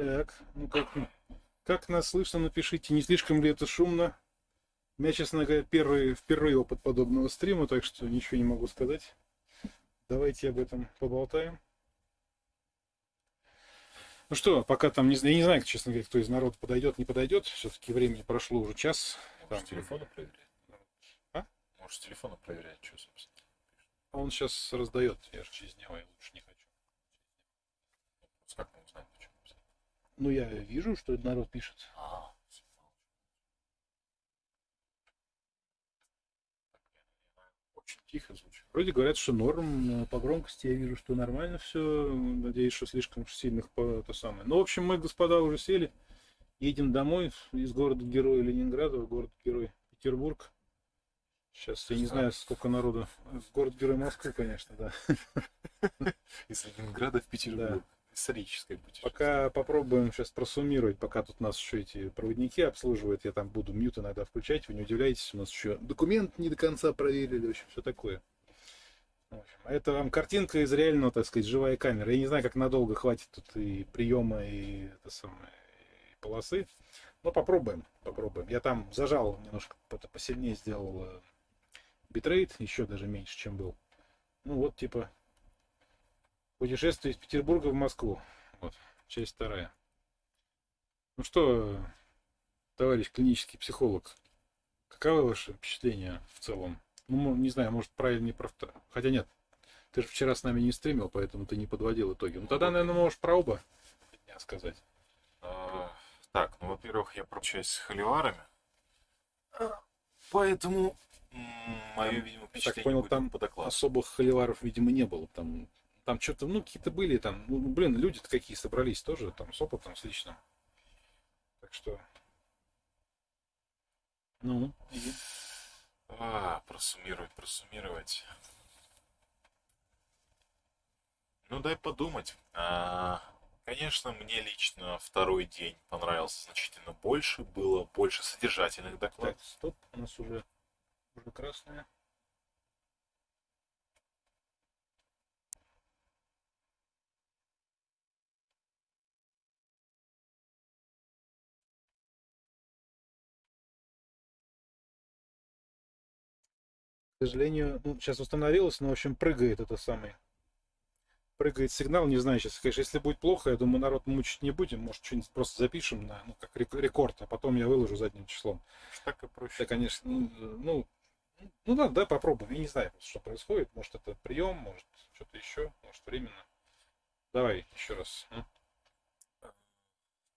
Так, ну как, как нас слышно, напишите, не слишком ли это шумно. У меня, честно говоря, первый, впервые опыт подобного стрима, так что ничего не могу сказать. Давайте об этом поболтаем. Ну что, пока там, не, я не знаю, честно говоря, кто из народа подойдет, не подойдет. Все-таки времени прошло уже час. Может, там... телефона проверять? А? Может, телефона проверять, что, собственно. Он сейчас раздает, я же через него, я лучше не хочу. Как мы узнаем, почему? Ну, я вижу, что народ пишет. А, очень тихо звучит. Вроде говорят, что норм по громкости, я вижу, что нормально все. Надеюсь, что слишком сильных по то самое. Ну, в общем, мы, господа, уже сели. Едем домой из города-героя Ленинграда в город-герой Петербург. Сейчас я не знаю, сколько народу. В город-герой Москвы, конечно, да. Из Ленинграда в Петербург. Да историческое путешествие. Пока попробуем сейчас просуммировать, пока тут нас еще эти проводники обслуживают, я там буду мьют иногда включать, вы не удивляйтесь, у нас еще документ не до конца проверили, в общем, все такое. Общем, это вам картинка из реального, так сказать, живая камера. Я не знаю, как надолго хватит тут и приема, и это самое, и полосы. Но попробуем, попробуем. Я там зажал немножко, посильнее сделал э, битрейт, еще даже меньше, чем был. Ну вот, типа, Путешествие из Петербурга в Москву. Вот, часть вторая. Ну что, товарищ клинический психолог, каковы ваши впечатления в целом? Ну, не знаю, может, правильно не про... Хотя нет, ты же вчера с нами не стримил, поэтому ты не подводил итоги. Ну, тогда, наверное, можешь про оба дня сказать. А, так, ну, во-первых, я прощаюсь с холиварами. Поэтому мое, видимо, впечатление так понял, там по особых холиваров, видимо, не было. Там там что-то, ну, какие-то были там, ну, блин, люди-то какие собрались тоже, там, с опытом, с личным. Так что... Ну, и... А, просуммировать, просуммировать. Ну, дай подумать. А, конечно, мне лично второй день понравился значительно больше. Было больше содержательных докладов. Так, стоп, у нас уже, уже красная. Сожалению, ну, сейчас установилось, но, в общем, прыгает это самый. Прыгает сигнал, не знаю сейчас, конечно, если будет плохо, я думаю, народ мучить не будем, может, что-нибудь просто запишем на, ну, как рекорд, а потом я выложу задним числом. Так и проще. Да, конечно, ну, ну, ну да, да, попробуем. Я не знаю, что происходит. Может, это прием, может, что-то еще, может, временно. Давай еще раз.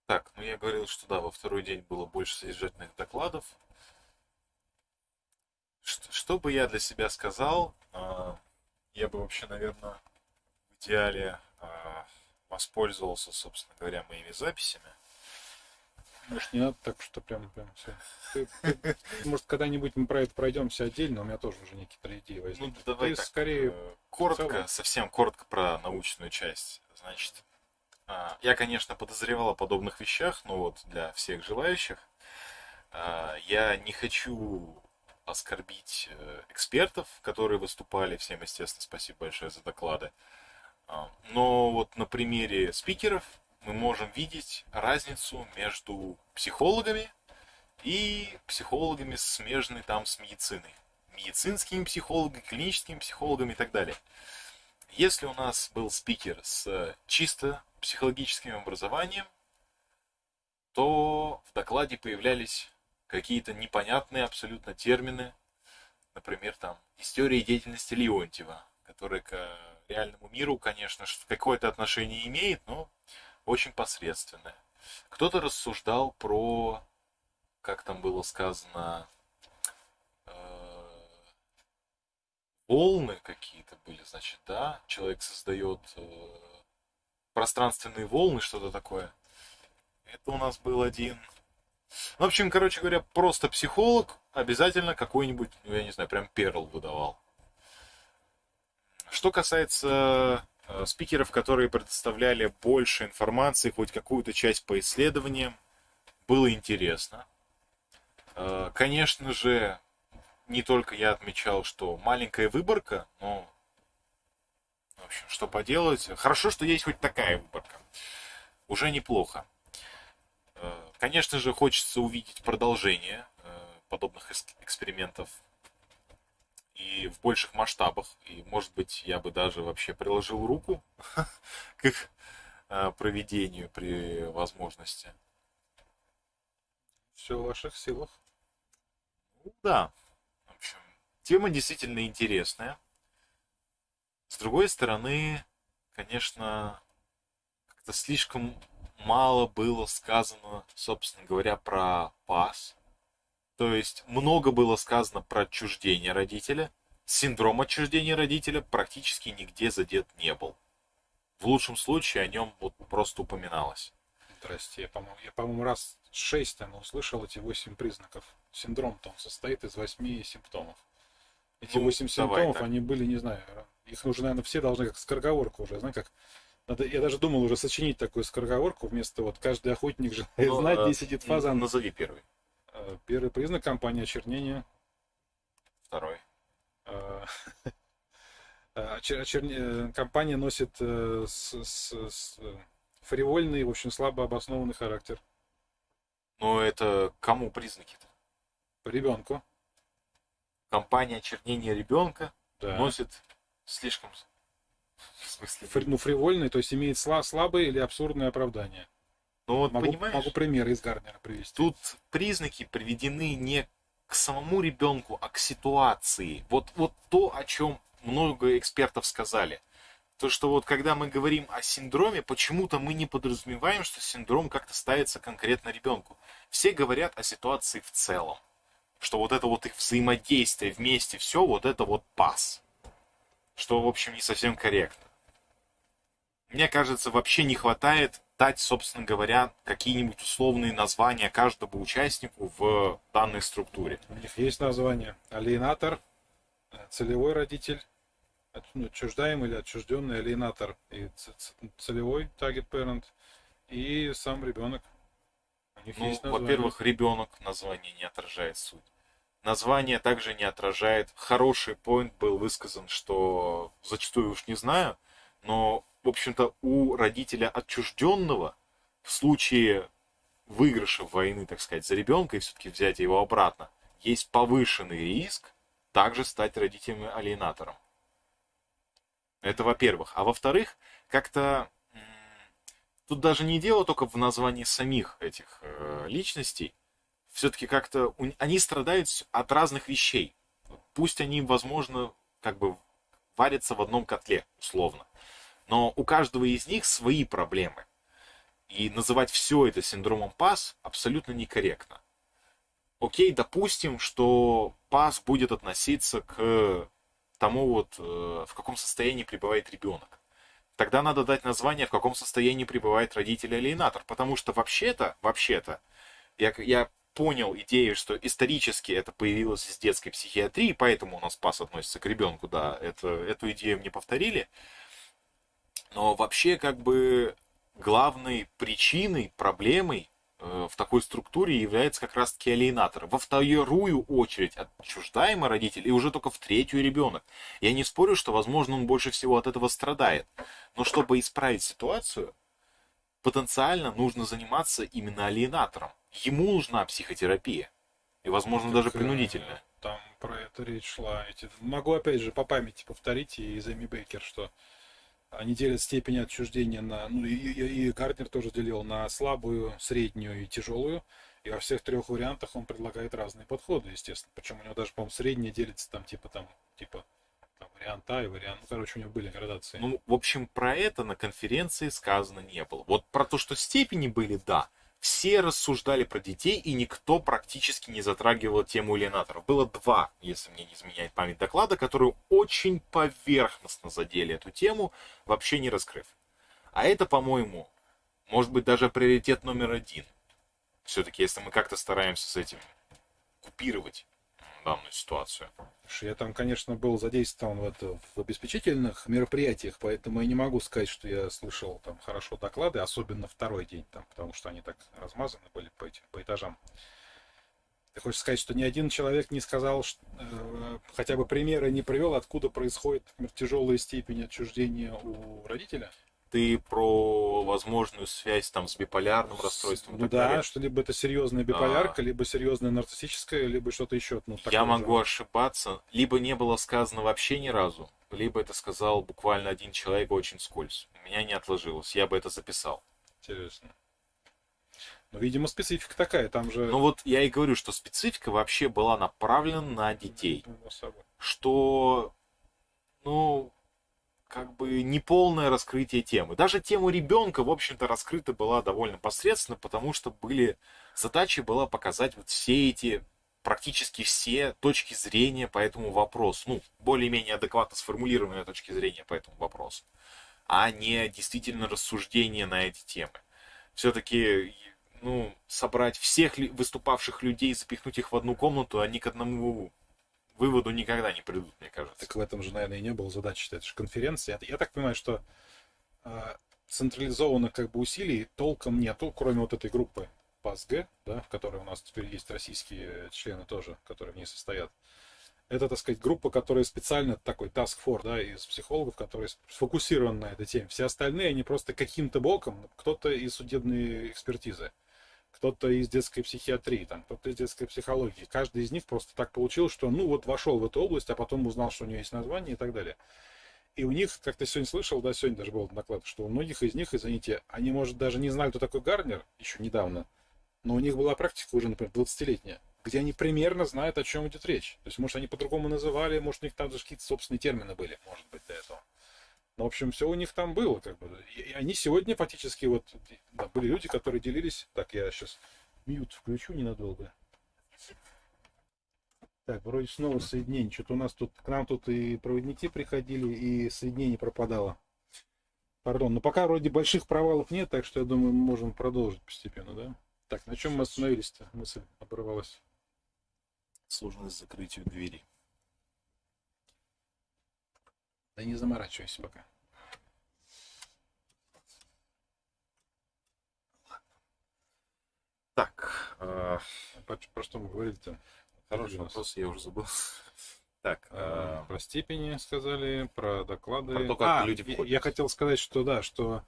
Так, ну я говорил, что да, во второй день было больше содержательных докладов. Что, что бы я для себя сказал? А, я бы вообще, наверное, в идеале а, воспользовался, собственно говоря, моими записями. Может, не надо так, что прям, прям все. Ты, ты, может, когда-нибудь мы про это пройдемся отдельно, у меня тоже уже некоторые идеи возникли. Ну, давай ты так, скорее... Э, коротко, совсем коротко про научную часть. Значит, а, я, конечно, подозревал о подобных вещах, но вот для всех желающих я не хочу оскорбить э, экспертов, которые выступали. Всем, естественно, спасибо большое за доклады. А, но вот на примере спикеров мы можем видеть разницу между психологами и психологами, смежной там с медициной. Медицинскими психологами, клиническими психологами и так далее. Если у нас был спикер с чисто психологическим образованием, то в докладе появлялись какие-то непонятные абсолютно термины, например, там, история деятельности Леонтьева, которая к реальному миру, конечно, какое-то отношение имеет, но очень посредственное. Кто-то рассуждал про, как там было сказано, э, волны какие-то были, значит, да, человек создает э, пространственные волны, что-то такое. Это у нас был один в общем, короче говоря, просто психолог обязательно какой-нибудь, ну, я не знаю, прям перл выдавал. Что касается э, спикеров, которые предоставляли больше информации, хоть какую-то часть по исследованиям, было интересно. Э, конечно же, не только я отмечал, что маленькая выборка, но, в общем, что поделать. Хорошо, что есть хоть такая выборка. Уже неплохо. Конечно же, хочется увидеть продолжение э, подобных экспериментов и в больших масштабах. И, может быть, я бы даже вообще приложил руку к их э, проведению при возможности. Все в ваших силах. Ну да. В общем, тема действительно интересная. С другой стороны, конечно, как-то слишком мало было сказано, собственно говоря, про пас. То есть много было сказано про отчуждение родителя. Синдром отчуждения родителя практически нигде задет не был. В лучшем случае о нем вот просто упоминалось. Здрасте, я, по-моему, я, по-моему, раз шесть там услышал эти восемь признаков. Синдром-то он состоит из восьми симптомов. Эти ну, восемь симптомов, так. они были, не знаю, их уже, наверное, все должны как скороговорку уже, знаешь, как надо, я даже думал уже сочинить такую скороговорку вместо вот каждый охотник же ну, знать, где сидит фазан. Назови первый. Э, первый признак компания очернения. Второй. Э, э, очерне... Компания носит с, с, с фривольный, в общем, слабо обоснованный характер. Ну, это кому признаки-то? По ребенку. Компания очернения ребенка да. носит слишком в смысле? Фри, ну, фривольный, то есть имеет слабое или абсурдное оправдание. Ну вот могу, понимаешь? Могу примеры из Гарнера привести. Тут признаки приведены не к самому ребенку, а к ситуации. Вот, вот то, о чем много экспертов сказали. То, что вот когда мы говорим о синдроме, почему-то мы не подразумеваем, что синдром как-то ставится конкретно ребенку. Все говорят о ситуации в целом. Что вот это вот их взаимодействие вместе, все, вот это вот пас. Что, в общем, не совсем корректно. Мне кажется, вообще не хватает дать, собственно говоря, какие-нибудь условные названия каждому участнику в данной структуре. У них есть название. Алиенатор, целевой родитель, ну, отчуждаемый или отчужденный алиенатор и целевой target parent и сам ребенок. У них ну, во-первых, ребенок название не отражает суть. Название также не отражает. Хороший поинт был высказан, что зачастую уж не знаю, но в общем-то, у родителя отчужденного в случае выигрыша войны, так сказать, за ребенка и все-таки взять его обратно, есть повышенный риск также стать родителем-алиенатором. Это во-первых. А во-вторых, как-то тут даже не дело только в названии самих этих э, личностей. Все-таки как-то они страдают от разных вещей. Пусть они, возможно, как бы варятся в одном котле, условно. Но у каждого из них свои проблемы. И называть все это синдромом ПАС абсолютно некорректно. Окей, допустим, что ПАС будет относиться к тому, вот, э, в каком состоянии пребывает ребенок. Тогда надо дать название, в каком состоянии пребывает родитель-алиенатор. Потому что вообще-то, вообще-то, я, я понял идею, что исторически это появилось из детской психиатрии, поэтому у нас ПАС относится к ребенку, да, это, эту идею мне повторили. Но вообще как бы главной причиной, проблемой э, в такой структуре является как раз-таки алиенатор. Во вторую очередь отчуждаемый родитель и уже только в третью ребенок. Я не спорю, что, возможно, он больше всего от этого страдает. Но чтобы исправить ситуацию, потенциально нужно заниматься именно алиенатором. Ему нужна психотерапия. И, возможно, так, даже э, принудительная. Там про это речь шла. Могу опять же по памяти повторить и из Эми Бейкер, что они делят степень отчуждения на, ну и, и, и Гарднер тоже делил на слабую, среднюю и тяжелую. И во всех трех вариантах он предлагает разные подходы, естественно. Причем у него даже, по-моему, средняя делится там типа там, типа вариант А и вариант. Ну, короче, у него были градации. Ну, в общем, про это на конференции сказано не было. Вот про то, что степени были, да все рассуждали про детей, и никто практически не затрагивал тему иллюminaторов. Было два, если мне не изменяет память доклада, которые очень поверхностно задели эту тему, вообще не раскрыв. А это, по-моему, может быть даже приоритет номер один. Все-таки, если мы как-то стараемся с этим купировать данную ситуацию. Я там, конечно, был задействован в, это, в обеспечительных мероприятиях, поэтому я не могу сказать, что я слышал там хорошо доклады, особенно второй день, там, потому что они так размазаны были по, этим, по этажам. Ты хочешь сказать, что ни один человек не сказал, что, э, хотя бы примеры не привел, откуда происходит, например, тяжелая степень отчуждения у родителя? Ты про возможную связь там с биполярным расстройством. Ну да, далее. что либо это серьезная биполярка, а... либо серьезная нарциссическая, либо что-то еще. Ну, Я могу же. ошибаться. Либо не было сказано вообще ни разу, либо это сказал буквально один человек очень скользь. У меня не отложилось. Я бы это записал. Интересно. Ну, видимо, специфика такая, там же... Ну вот я и говорю, что специфика вообще была направлена на детей. Что, ну, как бы неполное раскрытие темы. Даже тему ребенка, в общем-то, раскрыта была довольно посредственно, потому что были задача была показать вот все эти практически все точки зрения по этому вопросу. Ну, более-менее адекватно сформулированные точки зрения по этому вопросу. А не действительно рассуждения на эти темы. Все-таки, ну, собрать всех выступавших людей, запихнуть их в одну комнату, они к одному выводу никогда не придут, мне кажется. Так в этом же, наверное, и не было задачи. Это же конференция. Я так понимаю, что э, централизованных как бы усилий толком нету, кроме вот этой группы ПАСГ, да, в которой у нас теперь есть российские члены тоже, которые в ней состоят. Это, так сказать, группа, которая специально такой task force, да, из психологов, которые сфокусированы на этой теме. Все остальные, они просто каким-то боком, кто-то из судебной экспертизы кто-то из детской психиатрии, там, кто-то из детской психологии. Каждый из них просто так получилось, что ну вот вошел в эту область, а потом узнал, что у него есть название и так далее. И у них, как ты сегодня слышал, да, сегодня даже был доклад, что у многих из них, извините, они, может, даже не знали, кто такой Гарнер еще недавно, но у них была практика уже, например, 20-летняя, где они примерно знают, о чем идет речь. То есть, может, они по-другому называли, может, у них там даже какие-то собственные термины были, может быть, до этого. Ну, в общем, все у них там было, как бы. И они сегодня фактически вот да, были люди, которые делились. Так, я сейчас мьют включу ненадолго. Так, вроде снова соединение. Что-то у нас тут, к нам тут и проводники приходили, и соединение пропадало. Пардон, но пока вроде больших провалов нет, так что я думаю, мы можем продолжить постепенно, да? Так, на чем мы остановились-то? Мысль оборвалась. Сложность закрытию двери. Да не заморачивайся пока. Так, э, про, что мы говорили-то? Хороший вопрос, я уже забыл. Так, э, про степени сказали, про доклады. Про то, как а, люди входят. Я, хотел сказать, что да, что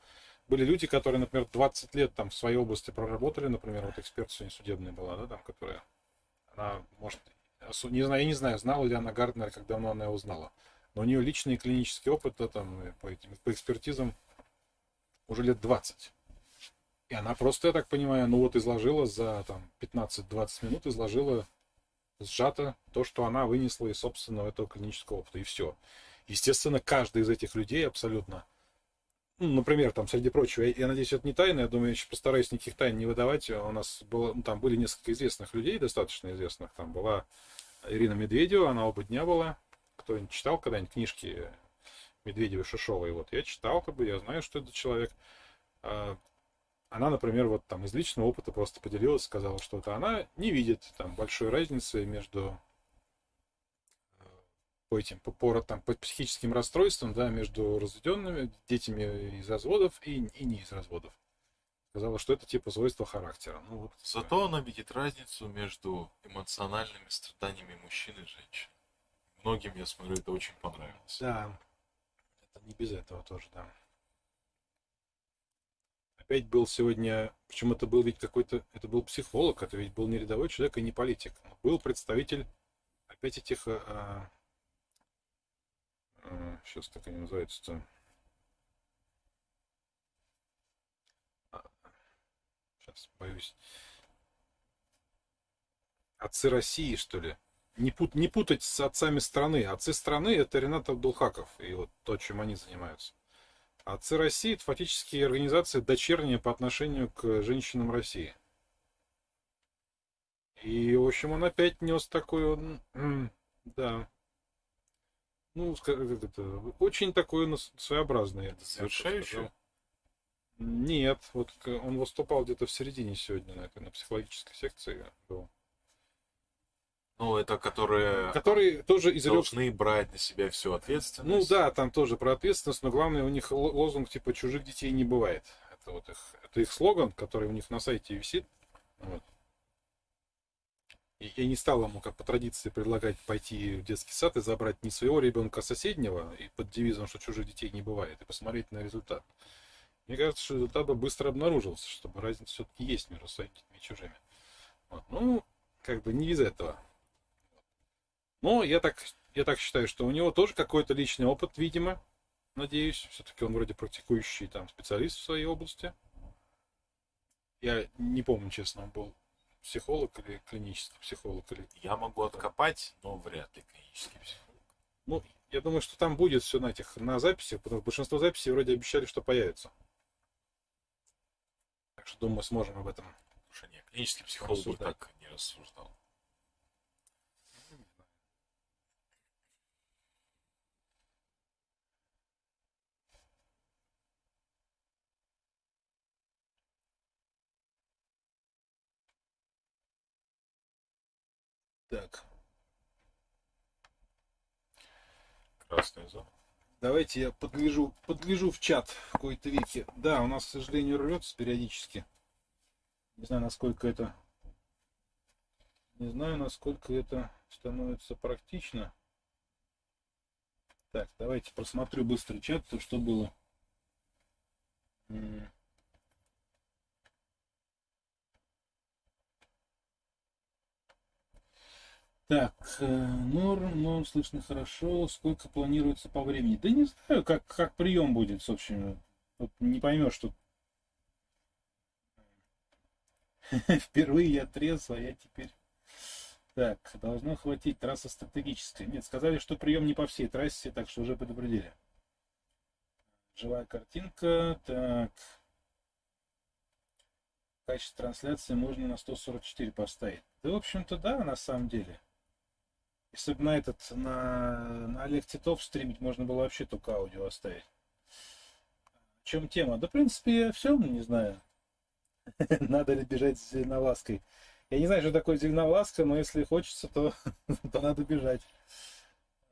были люди, которые, например, 20 лет там в своей области проработали, например, вот эксперт сегодня судебная была, да, там, которая, она, может, не знаю, я не знаю, знала ли она Гарднер, как давно она его узнала но у нее личный клинический опыт там, по, этим, по экспертизам уже лет 20. И она просто, я так понимаю, ну вот изложила за там 15-20 минут, изложила сжато то, что она вынесла из собственного этого клинического опыта, и все. Естественно, каждый из этих людей абсолютно, ну, например, там, среди прочего, я, я надеюсь, это не тайна, я думаю, я еще постараюсь никаких тайн не выдавать. У нас было, ну, там были несколько известных людей, достаточно известных. Там была Ирина Медведева, она оба дня была, кто-нибудь читал когда-нибудь книжки Медведева Шишовой? Вот я читал, как бы, я знаю, что это человек. А, она, например, вот там из личного опыта просто поделилась, сказала, что это она не видит там большой разницы между э, по этим, по, по, там, по психическим расстройствам, да, между разведенными детьми из разводов и, и не из разводов. Сказала, что это типа свойства характера. Ну, вот, Зато она видит разницу между эмоциональными страданиями мужчин и женщин многим, я смотрю, это очень понравилось. Да, это не без этого тоже, да. Опять был сегодня, причем это был ведь какой-то, это был психолог, это ведь был не рядовой человек и не политик. Был представитель опять этих, а, а, сейчас так они называются-то, сейчас боюсь, отцы России, что ли? Не, пут, не путать с отцами страны. Отцы страны это Ренат Абдулхаков и вот то, чем они занимаются. Отцы России это фактически организация дочерняя по отношению к женщинам России. И, в общем, он опять нес такой, да, ну, это, очень такой своеобразный. Совершающий? Нет, вот он выступал где-то в середине сегодня на этой на психологической секции был. Ну, это которые, которые тоже изрек... должны брать на себя всю ответственность. Ну да, там тоже про ответственность, но главное у них лозунг типа чужих детей не бывает. Это вот их, это их слоган, который у них на сайте висит. Вот. И я не стал ему, как по традиции, предлагать пойти в детский сад и забрать не своего ребенка, а соседнего, и под девизом, что чужих детей не бывает, и посмотреть на результат. Мне кажется, что результат бы быстро обнаружился, чтобы разница все-таки есть между своими и чужими. Вот. Ну, как бы не из этого. Но я так, я так считаю, что у него тоже какой-то личный опыт, видимо. Надеюсь, все-таки он вроде практикующий там специалист в своей области. Я не помню, честно, он был психолог или клинический психолог или. Я могу откопать, но вряд ли клинический психолог. Ну, я думаю, что там будет все на этих на записях, потому что большинство записей вроде обещали, что появится. Так что думаю, сможем об этом. Слушай, нет, клинический психолог так не рассуждал. Так. Красная зона. Давайте я подгляжу, подгляжу в чат в какой-то веке. Да, у нас, к сожалению, рвется периодически. Не знаю, насколько это... Не знаю, насколько это становится практично. Так, давайте просмотрю быстро чат, то что было. Так, э, норм, но слышно хорошо. Сколько планируется по времени? Да не знаю, как, как прием будет, общем. Вот не поймешь, что впервые я трезв, а я теперь... Так, должно хватить, трасса стратегическая. Нет, сказали, что прием не по всей трассе, так что уже предупредили. Живая картинка, так. Качество трансляции можно на 144 поставить. Да, в общем-то, да, на самом деле. Если бы на этот, на, на Олег Титов стримить, можно было вообще только аудио оставить. В чем тема? Да, в принципе, все, не знаю. Надо ли бежать с зеленовлаской. Я не знаю, что такое зеленовласка, но если хочется, то, то надо бежать.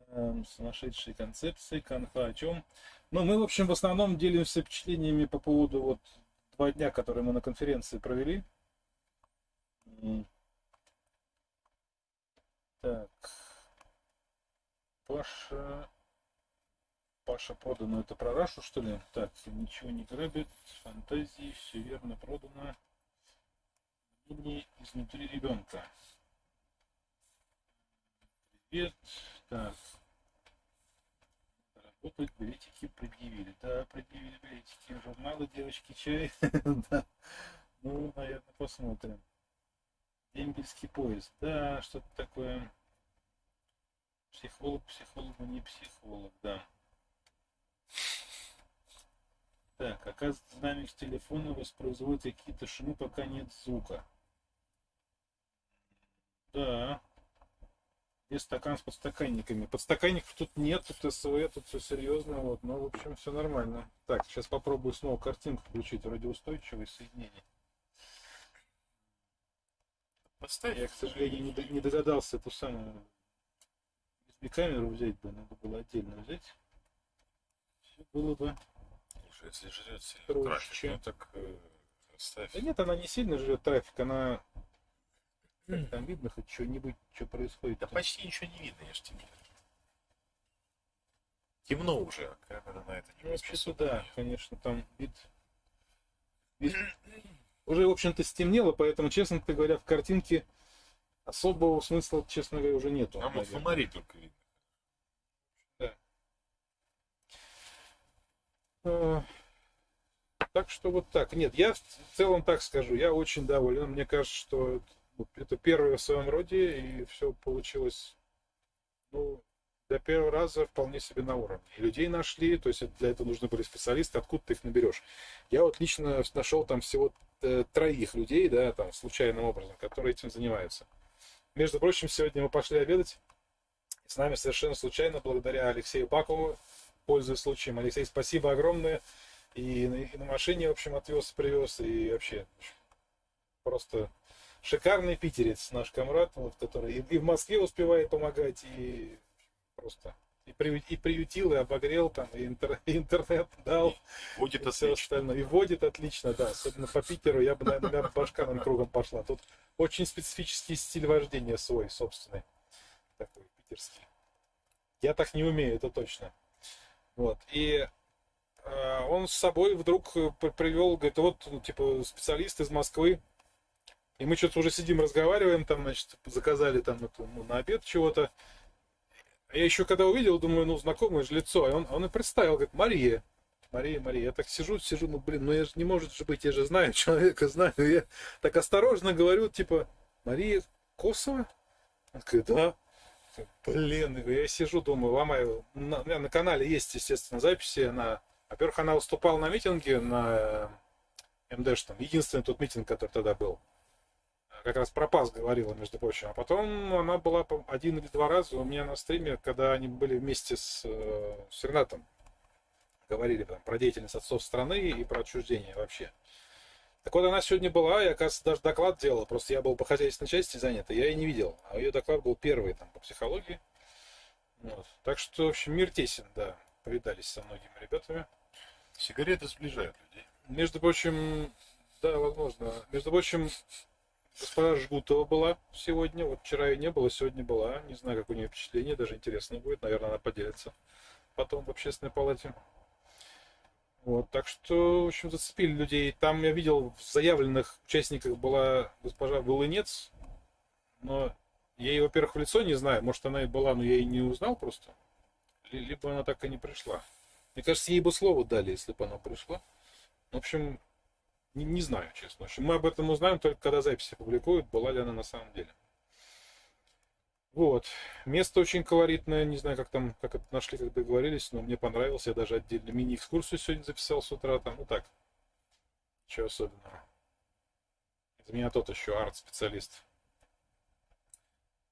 Эм, сумасшедшие концепции, конфа о чем. Ну, мы, в общем, в основном делимся впечатлениями по поводу вот два дня, которые мы на конференции провели. Так. Паша... Паша продано. Это про Рашу, что ли? Так, ничего не грабит. Фантазии, все верно продано. Мнение изнутри ребенка. Привет. Так. Работать билетики предъявили. Да, предъявили билетики. Журналы девочки чай. Ну, наверное, посмотрим. Дембельский поезд. Да, что-то такое. Психолог, психологу не психолог, да. Так, оказывается, динамик с телефона воспроизводит какие-то шумы, пока нет звука. Да. И стакан с подстаканниками. Подстаканников тут нет, тут СВ, тут все серьезно, вот, но, в общем, все нормально. Так, сейчас попробую снова картинку включить, вроде устойчивое соединение. Поставь. Я, к сожалению, не догадался эту самую и камеру взять бы, надо было отдельно взять. Все было бы. Слушай, если жрет сильно трафик, ну так э, ставь. Да нет, она не сильно жрет трафик, она как там видно хоть что-нибудь, что происходит. Да почти ничего не видно, я же тебе Темно уже, а камера на это не ну, Вообще-то да, конечно, там вид... вид... Уже, в общем-то, стемнело, поэтому, честно говоря, в картинке особого смысла, честно говоря, уже нету. Там вот фонари только видно. Да. А, так что вот так. Нет, я в целом так скажу, я очень доволен. Мне кажется, что это первое в своем роде, и все получилось, ну, для первого раза вполне себе на уровне. И людей нашли, то есть для этого нужны были специалисты, откуда ты их наберешь. Я вот лично нашел там всего э, троих людей, да, там, случайным образом, которые этим занимаются. Между прочим, сегодня мы пошли обедать. С нами совершенно случайно, благодаря Алексею Бакову, пользуясь случаем. Алексей, спасибо огромное. И на, и на машине, в общем, отвез, привез. И вообще, просто шикарный питерец наш комрад, вот, который и, и в Москве успевает помогать, и просто и, приют, и приютил, и обогрел там, и, интер, и интернет дал. Водит и все остальное. И водит отлично, да. Особенно по Питеру я бы, наверное, башка нам кругом пошла. Тут очень специфический стиль вождения свой, собственный. Такой питерский. Я так не умею, это точно. Вот. И а, он с собой вдруг э, привел, говорит, вот, ну, типа, специалист из Москвы, и мы что-то уже сидим, разговариваем, там, значит, заказали там это, ну, на обед чего-то. Я еще когда увидел, думаю, ну, знакомое же лицо. И он, он и представил, говорит, Мария. Мария, Мария. Я так сижу, сижу, ну, блин, ну, я же не может же быть, я же знаю человека, знаю. Я так осторожно говорю, типа, Мария Косова? Он говорит, да. Блин, я сижу, думаю, ломаю. На, на канале есть, естественно, записи. Она, во-первых, она выступала на митинге на МДШ, там, единственный тот митинг, который тогда был как раз про ПАС говорила, между прочим. А потом она была один или два раза у меня на стриме, когда они были вместе с, э, с Ренатом. Говорили там, про деятельность отцов страны и про отчуждение вообще. Так вот, она сегодня была, и, оказывается, даже доклад делала. Просто я был по хозяйственной части занят, и я ее не видел. А ее доклад был первый там по психологии. Вот. Так что, в общем, мир тесен, да. Повидались со многими ребятами. Сигареты сближают людей. Между прочим, да, возможно. Между прочим, Госпожа Жгутова была сегодня. Вот вчера ее не было, сегодня была. Не знаю, как у нее впечатление, даже интересно будет. Наверное, она поделится потом в общественной палате. Вот, так что, в общем, зацепили людей. Там я видел, в заявленных участниках была госпожа Волынец, но я ее, во-первых, в лицо не знаю. Может, она и была, но я ее не узнал просто. Либо она так и не пришла. Мне кажется, ей бы слово дали, если бы она пришла. В общем, не, не знаю, честно. Мы об этом узнаем только когда записи публикуют, была ли она на самом деле. Вот. Место очень колоритное. Не знаю, как там, как это нашли, как договорились, но мне понравилось. Я даже отдельно мини-экскурсию сегодня записал с утра. Там, ну так. Ничего особенного. Это меня тот еще арт-специалист.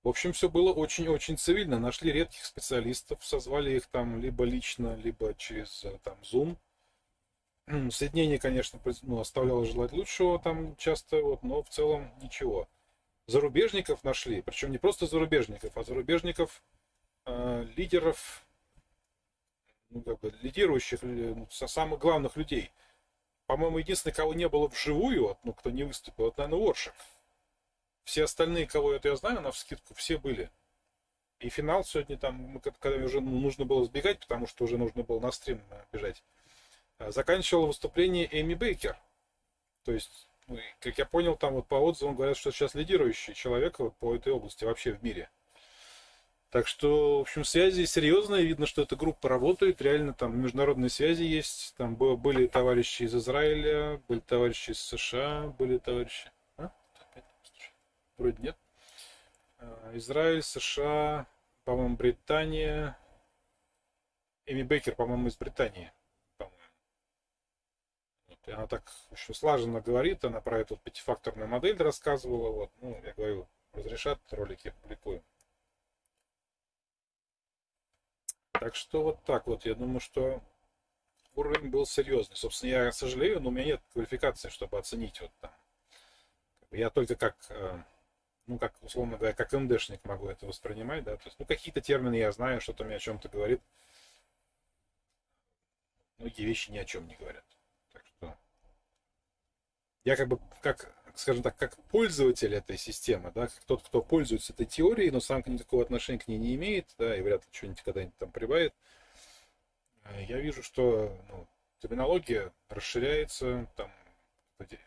В общем, все было очень-очень цивильно. Нашли редких специалистов, созвали их там либо лично, либо через э, там Zoom. Соединение, конечно, ну, оставляло желать лучшего там часто, вот, но в целом ничего. Зарубежников нашли, причем не просто зарубежников, а зарубежников э, лидеров, ну, как бы, лидирующих, ну, самых главных людей. По-моему, единственный, кого не было вживую, вот, ну, кто не выступил, это, наверное, Оршик. Все остальные, кого это я знаю, на вскидку, все были. И финал сегодня там, когда уже ну, нужно было сбегать, потому что уже нужно было на стрим э, бежать Э, заканчивала выступление Эми Бейкер. То есть, ну, как я понял, там вот по отзывам говорят, что сейчас лидирующий человек вот по этой области вообще в мире. Так что, в общем, связи серьезные. Видно, что эта группа работает. Реально там международные связи есть. Там были товарищи из Израиля, были товарищи из США, были товарищи... А? Вроде нет. Э, Израиль, США, по-моему, Британия. Эми Бейкер, по-моему, из Британии. И она так еще слаженно говорит, она про эту пятифакторную модель рассказывала. Вот, ну, я говорю, разрешат ролики, публикуем. Так что вот так вот, я думаю, что уровень был серьезный. Собственно, я сожалею, но у меня нет квалификации, чтобы оценить вот там. Я только как, э, ну, как, условно говоря, как МДшник могу это воспринимать, да, то есть, ну, какие-то термины я знаю, что-то мне о чем-то говорит. Многие вещи ни о чем не говорят я как бы, как, скажем так, как пользователь этой системы, да, как тот, кто пользуется этой теорией, но сам никакого отношения к ней не имеет, да, и вряд ли что-нибудь когда-нибудь там прибавит, э, я вижу, что ну, терминология расширяется, там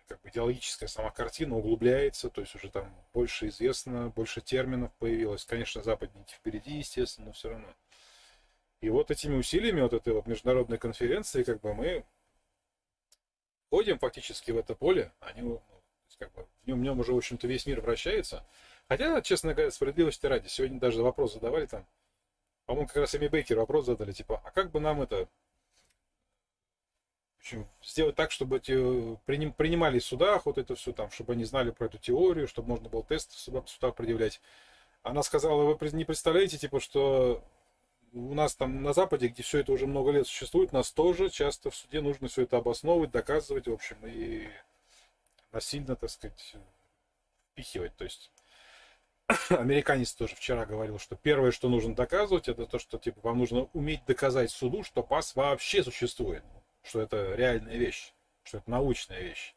как бы идеологическая сама картина углубляется, то есть уже там больше известно, больше терминов появилось. Конечно, западники впереди, естественно, но все равно. И вот этими усилиями вот этой вот международной конференции, как бы мы входим фактически в это поле, они, ну, как бы, в, нем, в нем уже, в общем-то, весь мир вращается. Хотя, честно говоря, справедливости ради, сегодня даже вопрос задавали там, по-моему, как раз Эми Бейкер вопрос задали, типа, а как бы нам это сделать так, чтобы эти приним, принимали в судах вот это все там, чтобы они знали про эту теорию, чтобы можно было тест в судах предъявлять. Она сказала, вы не представляете, типа, что у нас там на Западе, где все это уже много лет существует, нас тоже часто в суде нужно все это обосновывать, доказывать, в общем, и насильно, так сказать, впихивать. То есть американец тоже вчера говорил, что первое, что нужно доказывать, это то, что типа вам нужно уметь доказать суду, что пас вообще существует, что это реальная вещь, что это научная вещь.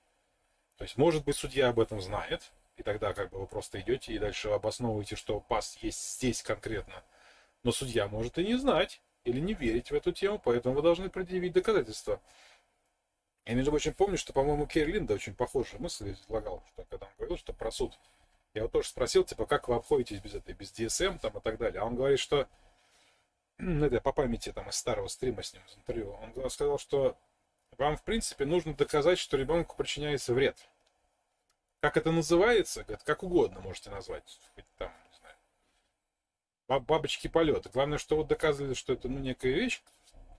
То есть, может быть, судья об этом знает, и тогда как бы вы просто идете и дальше обосновываете, что пас есть здесь конкретно – но судья может и не знать. или не верить в эту тему, поэтому вы должны предъявить доказательства. Я, между прочим, помню, что, по-моему, Керри Линда очень похожую мысль излагал, что когда он говорил, что про суд. Я его тоже спросил, типа, как вы обходитесь без этой, без DSM там и так далее. А он говорит, что, ну, это по памяти там из старого стрима с ним из интервью, он сказал, что вам, в принципе, нужно доказать, что ребенку причиняется вред. Как это называется? Говорит, как угодно можете назвать. Хоть там, бабочки полета. Главное, что вот доказывали, что это ну, некая вещь,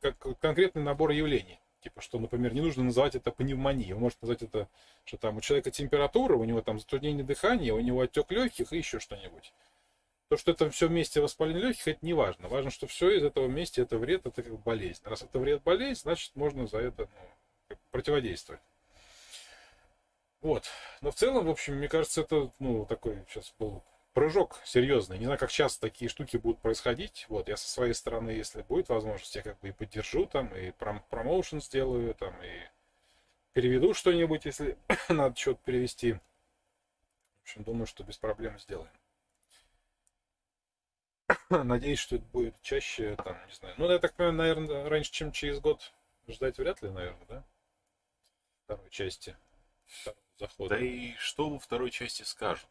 как конкретный набор явлений. Типа, что, например, не нужно называть это пневмонией. Вы можете назвать это, что там у человека температура, у него там затруднение дыхания, у него отек легких и еще что-нибудь. То, что это все вместе воспаление легких, это не важно. Важно, что все из этого вместе это вред, это как болезнь. Раз это вред, болезнь, значит, можно за это ну, противодействовать. Вот. Но в целом, в общем, мне кажется, это, ну, такой сейчас был прыжок серьезный. Не знаю, как часто такие штуки будут происходить. Вот, я со своей стороны, если будет возможность, я как бы и поддержу там, и пром промоушен сделаю там, и переведу что-нибудь, если надо что-то перевести. В общем, думаю, что без проблем сделаем. Надеюсь, что это будет чаще, там, не знаю. Ну, я так понимаю, наверное, раньше, чем через год ждать вряд ли, наверное, да? Второй части. Второго. Да и что во второй части скажут?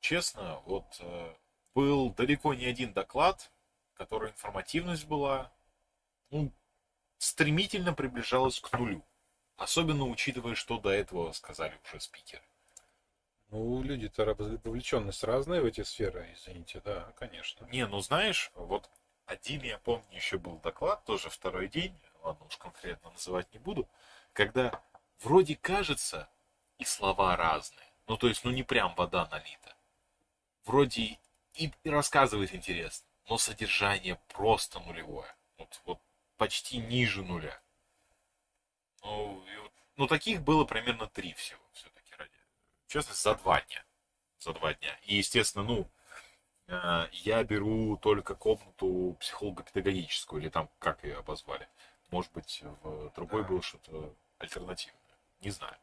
Честно, вот э, был далеко не один доклад, который информативность была ну, стремительно приближалась к нулю. Особенно учитывая, что до этого сказали уже спикеры. Ну, люди-то вовлеченность разная в эти сферы, извините, да, конечно. Не, ну знаешь, вот один, я помню, еще был доклад, тоже второй день, ладно, уж конкретно называть не буду, когда вроде кажется, и слова разные. Ну, то есть, ну, не прям вода налита. Вроде и, и рассказывает интересно, но содержание просто нулевое. Вот, вот почти ниже нуля. Ну, и вот, ну, таких было примерно три всего, все-таки ради. В частности, за два дня. За два дня. И, естественно, ну, э, я беру только комнату психолого-педагогическую, или там, как ее обозвали. Может быть, в другой да. было что-то альтернативное. Не знаю.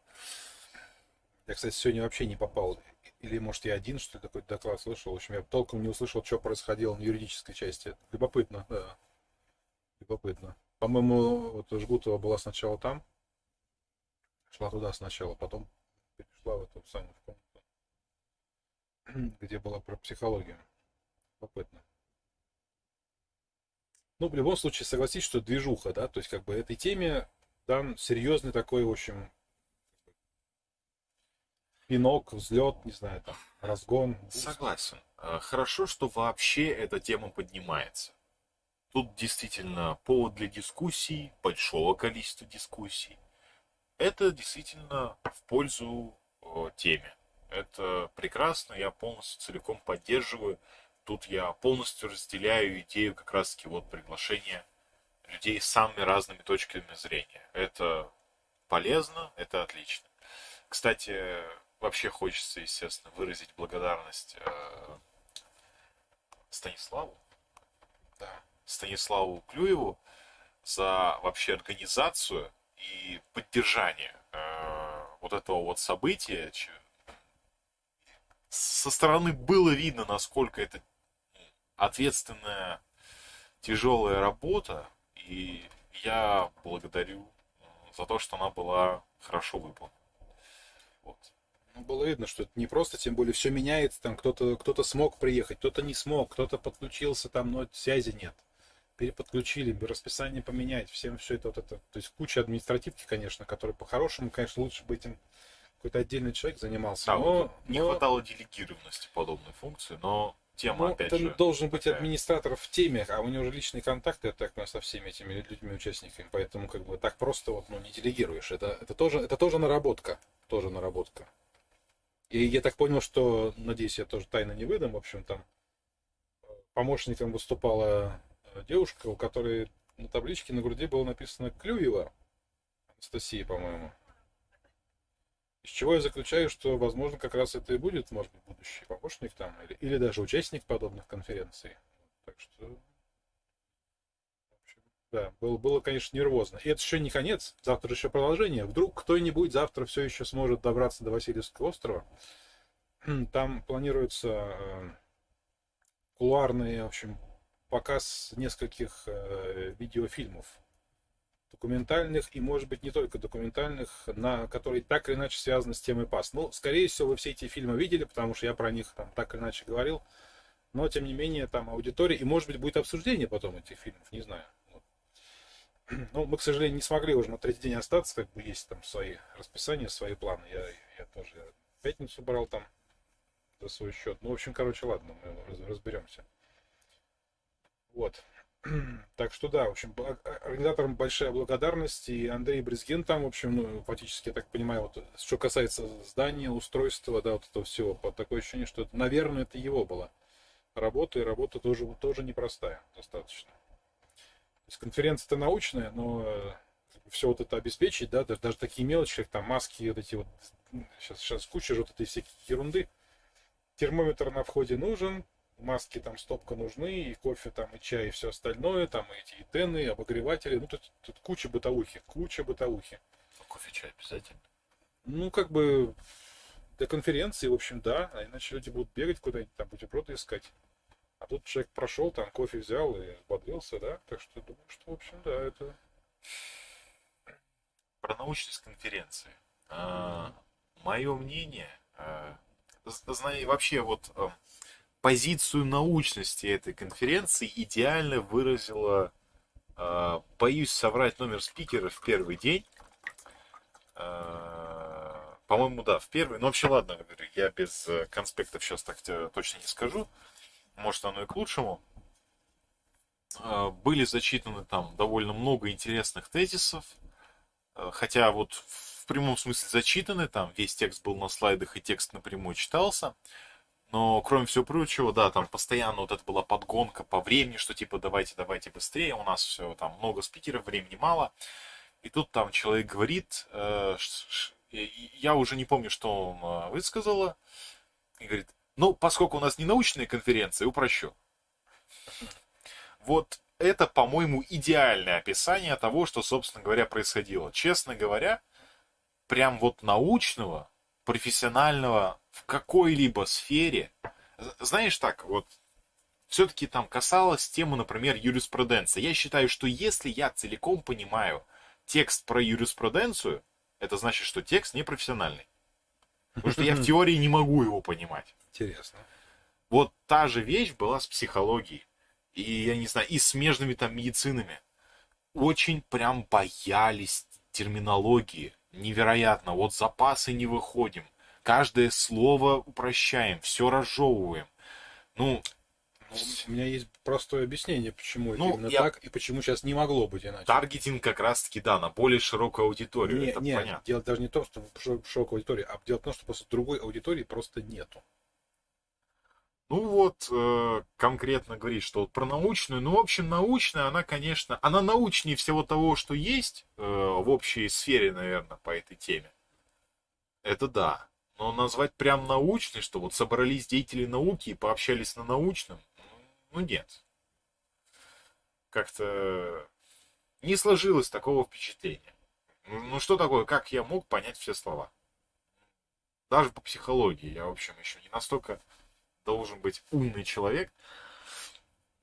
Я, кстати, сегодня вообще не попал. Или, может, я один, что ли, такой доклад слышал. В общем, я толком не услышал, что происходило на юридической части. Любопытно, да. Любопытно. По-моему, вот Жгутова была сначала там. Шла туда сначала, потом перешла в эту самую комнату, где была про психологию. Любопытно. Ну, в любом случае, согласись, что движуха, да, то есть, как бы, этой теме дан серьезный такой, в общем, пинок, взлет, не знаю, там, разгон. Согласен. Э, хорошо, что вообще эта тема поднимается. Тут действительно повод для дискуссий, большого количества дискуссий. Это действительно в пользу теме. Это прекрасно, я полностью целиком поддерживаю. Тут я полностью разделяю идею как раз-таки вот приглашения людей с самыми разными точками зрения. Это полезно, это отлично. Кстати, вообще хочется, естественно, выразить благодарность э, Станиславу, да, Станиславу Клюеву за вообще организацию и поддержание э, вот этого вот события. Со стороны было видно, насколько это ответственная, тяжелая работа, и я благодарю за то, что она была хорошо выполнена. Вот. Ну, было видно, что это не просто, тем более все меняется, там кто-то кто смог приехать, кто-то не смог, кто-то подключился, там, но связи нет. Переподключили, расписание поменять, всем все это вот это. То есть куча административки, конечно, которые по-хорошему, конечно, лучше бы этим какой-то отдельный человек занимался. Да, но, не но... хватало делегированности подобной функции, но тема, ну, опять же... должен быть такая... администратор в теме, а у него уже личные контакты, так, со всеми этими людьми, участниками, поэтому как бы так просто вот, ну, не делегируешь. Это, это, тоже, это тоже наработка, тоже наработка. И я так понял, что, надеюсь, я тоже тайно не выдам, в общем, там помощником выступала э, девушка, у которой на табличке на груди было написано Клюева, Анастасия, по-моему. Из чего я заключаю, что, возможно, как раз это и будет, может быть, будущий помощник там, или, или даже участник подобных конференций. Так что да, было, было, конечно, нервозно. И это еще не конец, завтра еще продолжение. Вдруг кто-нибудь завтра все еще сможет добраться до Васильевского острова. Там планируются э, кулуарные, в общем, показ нескольких э, видеофильмов документальных и, может быть, не только документальных, на которые так или иначе связаны с темой ПАС. Ну, скорее всего, вы все эти фильмы видели, потому что я про них там так или иначе говорил. Но, тем не менее, там аудитория, и, может быть, будет обсуждение потом этих фильмов, не знаю. Ну, мы, к сожалению, не смогли уже на третий день остаться, как бы есть там свои расписания, свои планы. Я, я тоже в пятницу брал там за свой счет. Ну, в общем, короче, ладно, мы разберемся. Вот. Так что да, в общем, организаторам большая благодарность. И Андрей Брезген там, в общем, ну, фактически, я так понимаю, вот, что касается здания, устройства, да, вот этого всего, вот такое ощущение, что, это, наверное, это его была работа, и работа тоже, тоже непростая достаточно. То есть конференция-то научная, но э, все вот это обеспечить, да, даже, даже такие мелочи, как там маски, вот эти вот, сейчас, сейчас куча же вот этой всякой ерунды. Термометр на входе нужен, маски там стопка нужны, и кофе там, и чай, и все остальное, там и эти и тены, и обогреватели, ну тут, тут куча бытовухи, куча бытовухи. А кофе, чай обязательно? Ну, как бы для конференции, в общем, да, а иначе люди будут бегать куда-нибудь, там бутерброды искать. А тут человек прошел, там кофе взял и бодрился, да, так что думаю, что, в общем, да, это... Про научность конференции. А, мое мнение, а, знаю, вообще вот а, позицию научности этой конференции идеально выразила, э, боюсь соврать номер спикера в первый день. Э, по-моему, да, в первый. Но вообще, ладно, я без э, конспектов сейчас так точно не скажу. Может, оно и к лучшему. Э, были зачитаны там довольно много интересных тезисов. Э, хотя вот в прямом смысле зачитаны, там весь текст был на слайдах и текст напрямую читался. Но, кроме всего прочего, да, там постоянно вот это была подгонка по времени, что типа давайте, давайте быстрее, у нас все там много спикеров, времени мало. И тут там человек говорит, э, я уже не помню, что он э, высказала, и говорит, ну, поскольку у нас не научная конференция, упрощу. Вот это, по-моему, идеальное описание того, что, собственно говоря, происходило. Честно говоря, прям вот научного профессионального в какой-либо сфере, знаешь так, вот все-таки там касалось темы, например, юриспруденции. Я считаю, что если я целиком понимаю текст про юриспруденцию, это значит, что текст не профессиональный. Потому что я в теории не могу его понимать. Интересно. Вот та же вещь была с психологией. И, я не знаю, и смежными там медицинами. Очень прям боялись терминологии невероятно. Вот запасы не выходим. Каждое слово упрощаем, все разжевываем. Ну, у меня есть простое объяснение, почему ну, именно я... так и почему сейчас не могло быть иначе. Таргетинг как раз-таки, да, на более широкую аудиторию. Не, это не, понятно. дело даже не в том, что широкая аудитория, а дело в том, что просто другой аудитории просто нету. Ну вот, э, конкретно говорить, что вот про научную, ну, в общем, научная, она, конечно, она научнее всего того, что есть э, в общей сфере, наверное, по этой теме. Это да. Но назвать прям научной, что вот собрались деятели науки и пообщались на научном, ну, нет. Как-то не сложилось такого впечатления. Ну, что такое, как я мог понять все слова? Даже по психологии я, в общем, еще не настолько должен быть умный человек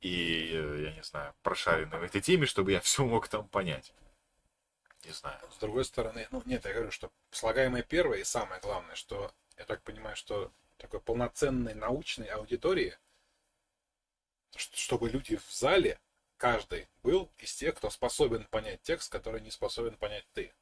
и, э, я не знаю, прошаренный в этой теме, чтобы я все мог там понять. Не знаю. С другой стороны, ну нет, я говорю, что слагаемое первое и самое главное, что я так понимаю, что такой полноценной научной аудитории, чтобы люди в зале, каждый был из тех, кто способен понять текст, который не способен понять ты.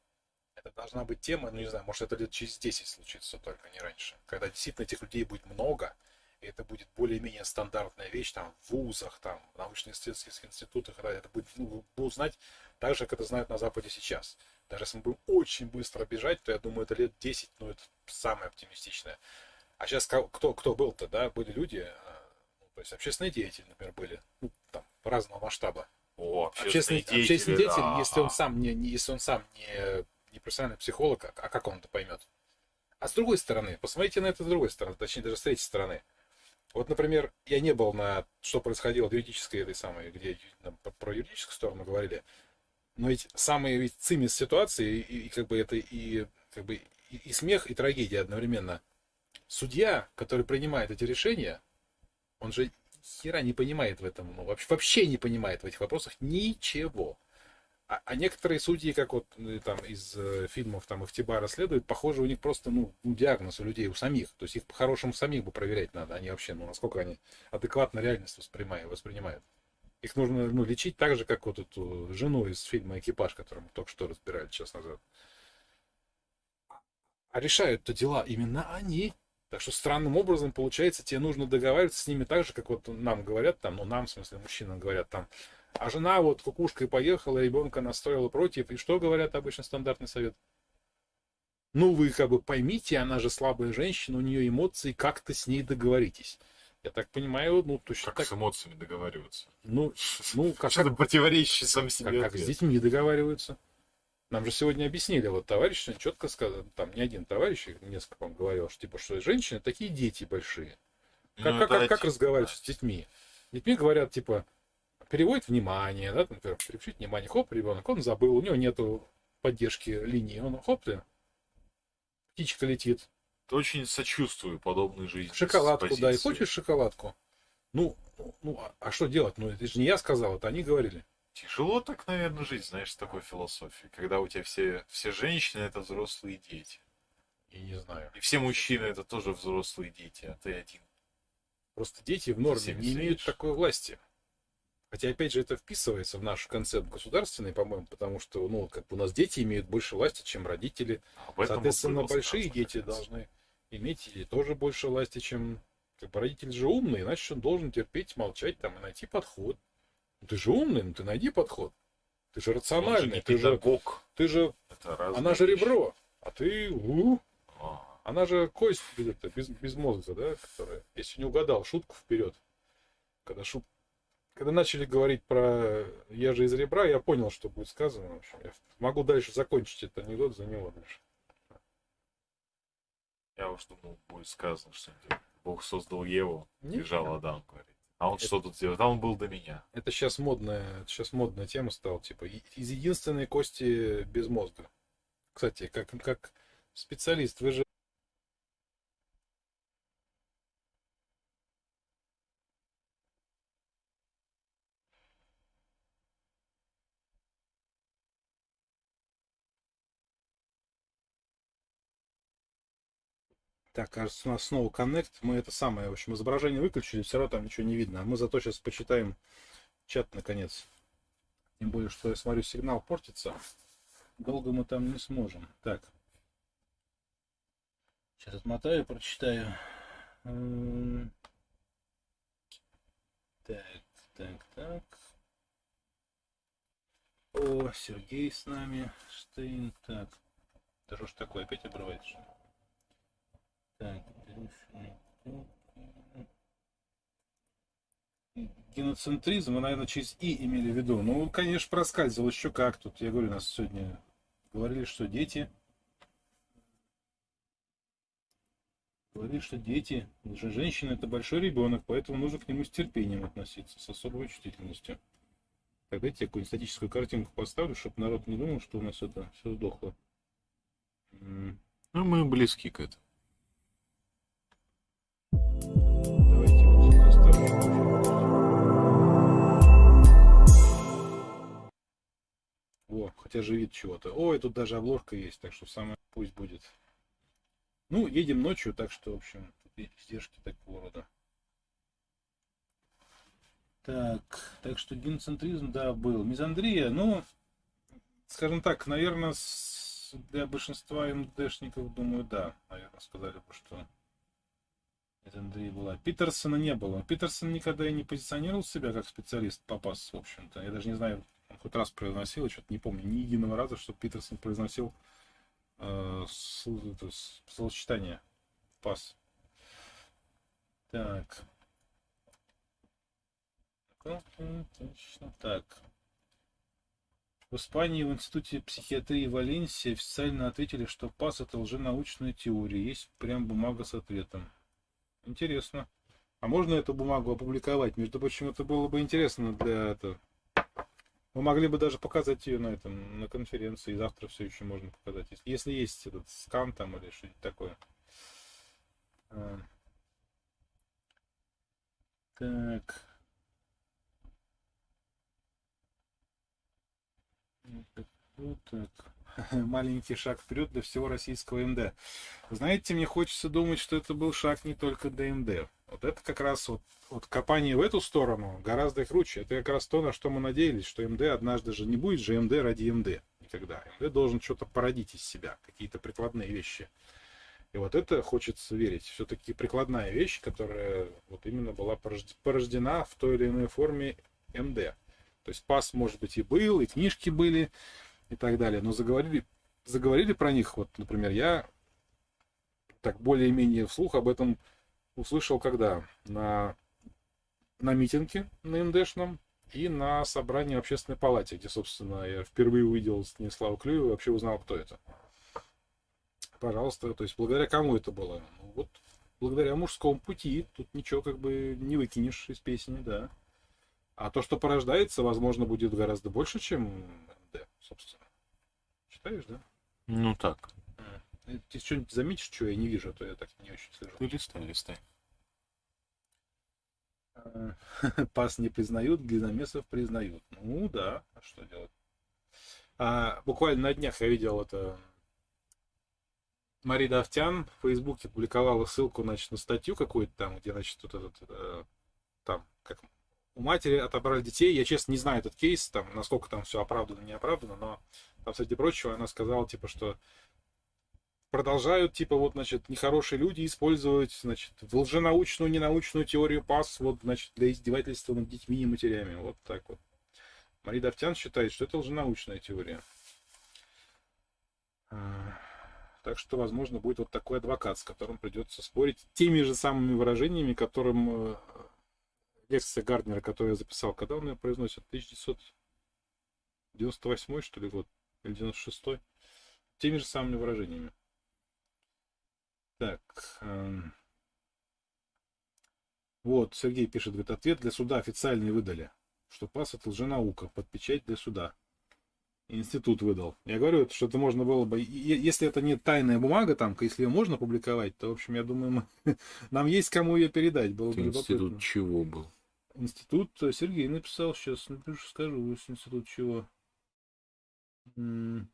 Это должна быть тема, ну не знаю, может это лет через 10 случится только, не раньше. Когда действительно этих людей будет много, и это будет более-менее стандартная вещь там в вузах, там, в научно-исследовательских институтах, это будет, ну, будут знать так же, как это знают на Западе сейчас. Даже если мы будем очень быстро бежать, то я думаю, это лет 10, ну, это самое оптимистичное. А сейчас кто, кто был-то, да, были люди, э, ну, то есть общественные деятели, например, были, ну, там, разного масштаба. О, общественный, общественный деятель, общественный деятель да. если он сам не, не если он сам не, не профессиональный психолог, а, а как он это поймет? А с другой стороны, посмотрите на это с другой стороны, точнее даже с третьей стороны. Вот, например, я не был на что происходило в юридической этой самой, где про юридическую сторону говорили, но ведь самые ведь цимис ситуации, и, и как бы это и как бы и, и смех, и трагедия одновременно. Судья, который принимает эти решения, он же хера не понимает в этом, ну, вообще, вообще не понимает в этих вопросах ничего. А, а некоторые судьи, как вот э, там из э, фильмов там Ихтиба расследуют, похоже, у них просто ну, диагноз у людей, у самих. То есть их по-хорошему самих бы проверять надо. Они вообще, ну, насколько они адекватно реальность воспринимают. воспринимают. Их нужно ну, лечить так же, как вот эту жену из фильма «Экипаж», которую мы только что разбирали час назад. А решают-то дела именно они. Так что странным образом, получается, тебе нужно договариваться с ними так же, как вот нам говорят, там, ну нам, в смысле, мужчинам говорят, там, а жена вот кукушкой поехала, ребенка настроила против. И что говорят обычно стандартный совет? Ну, вы как бы поймите, она же слабая женщина, у нее эмоции, как-то с ней договоритесь. Я так понимаю, ну, точно как так. с эмоциями договариваться? Ну, ну как, Что-то противоречащий сам себе как, как с детьми договариваются. Нам же сегодня объяснили, вот товарищ четко сказал, там не один товарищ, несколько он говорил, что типа, что женщины такие дети большие. Как, Ну, как, как, как разговаривать да. с детьми? Детьми говорят, типа, переводит внимание, да, например, переключить внимание, хоп, ребенок, он забыл, у него нету поддержки линии, он хоп ты, птичка летит, Очень сочувствую подобной жизни. шоколадку дай, позиции. хочешь шоколадку? Ну, ну, а- а что делать? Ну, это же не я сказал, это они говорили. Тяжело так, наверное, жить, знаешь, с такой философией. Когда у тебя все, все женщины это взрослые дети. Я не знаю. И все мужчины это тоже взрослые дети, а ты один. Просто дети в норме не имеют такой власти. Хотя, опять же, это вписывается в наш концепт государственный, по-моему, потому что, ну, как бы у нас дети имеют больше власти, чем родители. Об этом Соответственно, большие дети должны иметь и тоже больше власти, чем... Как бы родитель же умный, значит, он должен терпеть, молчать там и найти подход. Ну, ты же умный, ну ты найди подход. Ты же Он же рациональный, не ты же, педагог. ты же... Это разные Она же вещи. ребро, а ты... у, А, она же кость без, без мозга, да, которая... Если не угадал, шутку вперед. Когда шут... Когда начали говорить про «я же из ребра», я понял, что будет сказано. Я могу дальше закончить этот анекдот за него дальше. Я уж думал, будет сказано что-нибудь. Бог создал Еву, Не, бежал Адам, говорит. А он Это- что тут делает? А он был до меня. Это сейчас модная, сейчас модная тема стала, типа из единственной кости без мозга. Кстати, как, как специалист, вы же Так, кажется, у нас снова коннект. Мы это самое, в общем, изображение выключили, все равно там ничего не видно. А мы зато сейчас почитаем чат наконец. Тем более, что я смотрю, сигнал портится. Долго мы там не сможем. Так. Сейчас отмотаю, прочитаю. Так, так, так. О, Сергей с нами. Штейн. Так. Да что ж такое, опять обрывается? Так. Геноцентризм, вы, наверное, через И имели в виду. Ну, конечно, проскальзывал еще как тут. Я говорю, нас сегодня говорили, что дети... Говорили, что дети, же женщина это большой ребенок, поэтому нужно к нему с терпением относиться, с особой чувствительностью. Тогда я тебе какую-нибудь статическую картинку поставлю, чтобы народ не думал, что у нас это все сдохло. Ну, мы близки к этому. Во, хотя же вид чего-то. Ой, тут даже обложка есть, так что самое пусть будет. Ну, едем ночью, так что, в общем, издержки такого рода. Так, так что геноцентризм, да, был. Мизандрия, ну, скажем так, наверное, для большинства МДшников, думаю, да. Наверное, сказали бы, что Мизандрия была. Питерсона не было. Питерсон никогда и не позиционировал себя как специалист по пас, в общем-то. Я даже не знаю, он хоть раз произносил, я что-то не помню, ни единого раза, что Питерсон произносил э, словосочетание пас. Так. Ну, так. В Испании в Институте психиатрии Валенсии официально ответили, что ПАС это лженаучная теория. Есть прям бумага с ответом. Интересно. А можно эту бумагу опубликовать? Между прочим, это было бы интересно для этого. Мы могли бы даже показать ее на этом, на конференции. Завтра все еще можно показать. Если- есть этот скан там или что-нибудь такое. А. Так. Вот так. Маленький шаг вперед для всего российского МД. Знаете, мне хочется думать, что это был шаг не только для МД. Вот это как раз вот, вот копание в эту сторону гораздо круче. Это как раз то, на что мы надеялись, что МД однажды же не будет же МД ради МД. Никогда. МД должен что-то породить из себя, какие-то прикладные вещи. И вот это хочется верить. Все-таки прикладная вещь, которая вот именно была порождена в той или иной форме МД. То есть пас, может быть, и был, и книжки были, и так далее. Но заговорили, заговорили про них, вот, например, я так более-менее вслух об этом услышал когда? На, на митинге на МДшном и на собрании общественной палате, где, собственно, я впервые увидел Станислава Клюева и вообще узнал, кто это. Пожалуйста, то есть благодаря кому это было? Ну, вот благодаря мужскому пути, тут ничего как бы не выкинешь из песни, да. А то, что порождается, возможно, будет гораздо больше, чем МД, собственно. Считаешь, да? Ну так. Ты что-нибудь заметишь, что я не вижу, а то я так не очень слежу. Ты листай, листай. А, пас не признают, глиномесов признают. Ну да, а что делать? А, буквально на днях я видел это. Мария Давтян в Фейсбуке публиковала ссылку значит, на статью какую-то там, где, значит, вот этот, э, там, как у матери отобрали детей. Я, честно, не знаю этот кейс, там, насколько там все оправдано, не оправдано, но там, среди прочего, она сказала, типа, что продолжают, типа, вот, значит, нехорошие люди использовать, значит, лженаучную, ненаучную теорию ПАС, вот, значит, для издевательства над детьми и матерями. Вот так вот. Мария Давтян считает, что это лженаучная теория. А, так что, возможно, будет вот такой адвокат, с которым придется спорить теми же самыми выражениями, которым э, лекция Гарднера, которую я записал, когда он ее произносит? 1998 что ли год? Или 96 -й? Теми же самыми выражениями. Так. Эм... Вот, Сергей пишет, говорит, ответ для суда официальный выдали, что ПАС это лженаука, под печать для суда. Институт выдал. Я говорю, что это можно было бы, если это не тайная бумага, там, если ее можно публиковать, то, в общем, я думаю, мы, нам есть кому ее передать. Было бы Институт любопытно. чего был? Институт э, Сергей написал, сейчас напишу, скажу, институт чего. В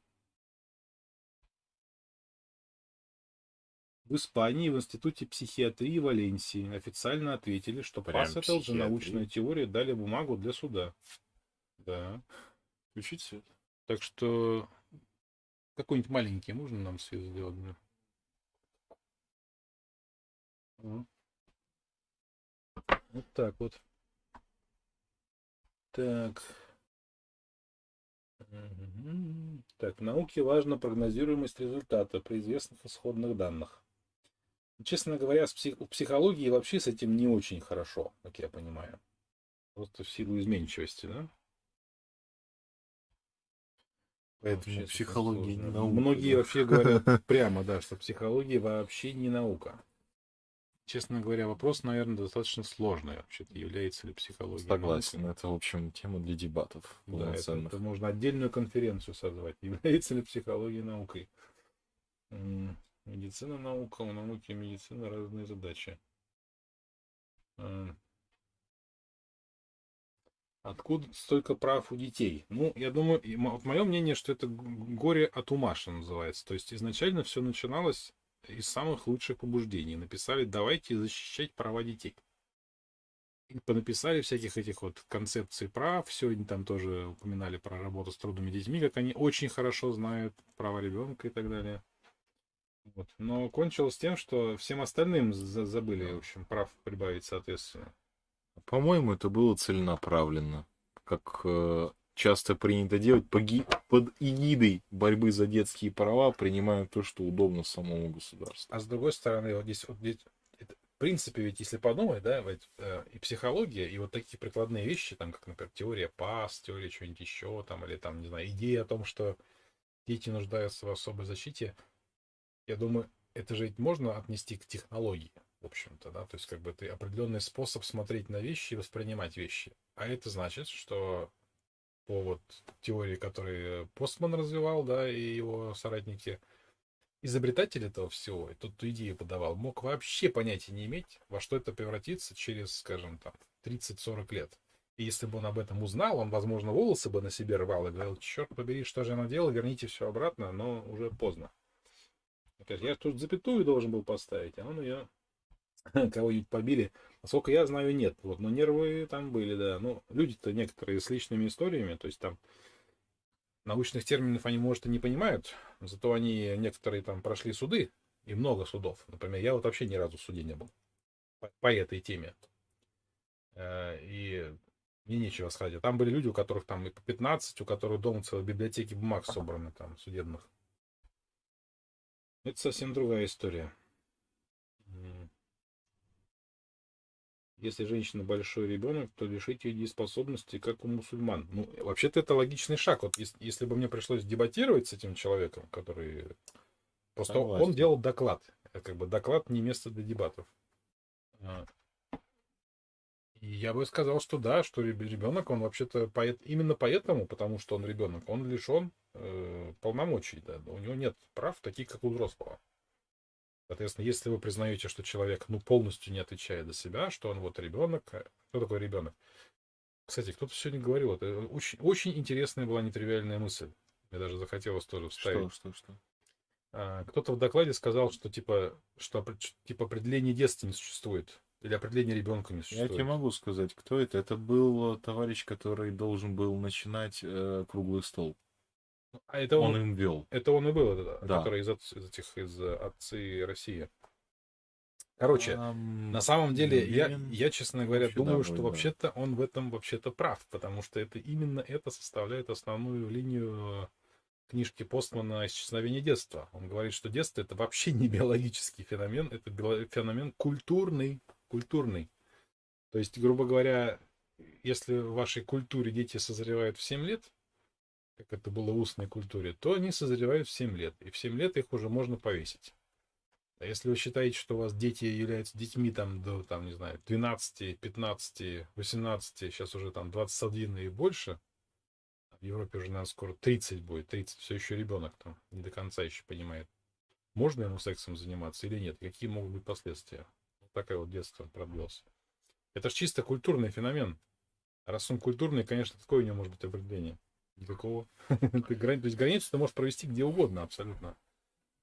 Испании в Институте психиатрии Валенсии официально ответили, что Прям ПАС это уже научная теория, дали бумагу для суда. Да. Включить свет. Так что какой-нибудь маленький можно нам свет сделать? Да? Вот так вот. Так. Так, в науке важна прогнозируемость результата при известных исходных данных. Честно говоря, с псих... у психологии вообще с этим не очень хорошо, как я понимаю. Просто в силу изменчивости, да? Поэтому вообще психология не наука. Многие да. вообще говорят прямо, да, что психология вообще не наука. Честно говоря, вопрос, наверное, достаточно сложный вообще-то. Является ли психология Согласен, наукой? это, в общем, тема для дебатов. Да, это, это можно отдельную конференцию созвать. Является ли психология наукой? Медицина, наука, у науки и медицины разные задачи. Откуда столько прав у детей? Ну, я думаю, мое мнение, что это горе от ума, что называется. То есть изначально все начиналось из самых лучших побуждений. Написали, давайте защищать права детей. И понаписали всяких этих вот концепций прав. Сегодня там тоже упоминали про работу с трудными детьми, как они очень хорошо знают права ребенка и так далее. Вот. Но кончилось тем, что всем остальным забыли, в общем, прав прибавить соответственно. По-моему, это было целенаправленно. Как э, часто принято делать под эгидой борьбы за детские права, принимая то, что удобно самому государству. А с другой стороны, вот здесь, вот здесь в принципе, ведь если подумать, да, ведь, э, и психология, и вот такие прикладные вещи, там, как, например, теория ПАС, теория чего-нибудь еще, там, или там, не знаю, идея о том, что дети нуждаются в особой защите, я думаю, это же ведь можно отнести к технологии, в общем-то, да, то есть как бы это определенный способ смотреть на вещи и воспринимать вещи. А это значит, что по вот теории, которую Постман развивал, да, и его соратники, изобретатель этого всего, и тот, кто идею подавал, мог вообще понятия не иметь, во что это превратится через, скажем, там, 30-40 лет. И если бы он об этом узнал, он, возможно, волосы бы на себе рвал и говорил, черт побери, что же она делала, верните все обратно, но уже поздно. Я тут запятую должен был поставить, а он ее кого-нибудь побили. Насколько я знаю, нет. Вот, но нервы там были, да. Ну, люди-то некоторые с личными историями, то есть там научных терминов они, может, и не понимают, зато они некоторые там прошли суды, и много судов. Например, я вот вообще ни разу в суде не был по, по этой теме. Э, и мне нечего сказать. Там были люди, у которых там и по 15, у которых дома целые библиотеки бумаг собраны там, судебных. Это совсем другая история. Если женщина большой ребенок, то лишить ее дееспособности, как у мусульман. Ну, вообще-то это логичный шаг. Вот если, если бы мне пришлось дебатировать с этим человеком, который... Просто Согласен. он делал доклад. Как бы доклад не место для дебатов. А. И я бы сказал, что да, что ребенок, он вообще-то поэт, именно поэтому, потому что он ребенок, он лишен э, полномочий, да, у него нет прав, таких как у взрослого. Соответственно, если вы признаете, что человек ну, полностью не отвечает за себя, что он вот ребенок, э, кто такой ребенок? Кстати, кто-то сегодня говорил, это очень, очень интересная была нетривиальная мысль. Мне даже захотелось тоже вставить. Что, что, что? А, кто-то в докладе сказал, что типа, что типа определение детства не существует. Или определение ребенка не существует. Я тебе могу сказать, кто это. Это был товарищ, который должен был начинать э, круглый стол. А это он, он им вел. Это он и был, да. который из, из этих из отцы России. Короче, а, на самом деле, я, я, честно говоря, думаю, что да. вообще-то он в этом вообще-то прав, потому что это именно это составляет основную линию книжки Постмана «Исчезновение детства». Он говорит, что детство это вообще не биологический феномен, это феномен культурный, культурный. То есть, грубо говоря, если в вашей культуре дети созревают в 7 лет, как это было в устной культуре, то они созревают в 7 лет. И в 7 лет их уже можно повесить. А если вы считаете, что у вас дети являются детьми там до, там, не знаю, 12, 15, 18, сейчас уже там 21 и больше, в Европе уже, наверное, скоро 30 будет, 30, все еще ребенок там, не до конца еще понимает, можно ему сексом заниматься или нет, какие могут быть последствия. Вот такое вот детство продлился. Это же чисто культурный феномен. Раз он культурный, конечно, какое у него может быть определение? Никакого. То есть границу ты можешь провести где угодно абсолютно.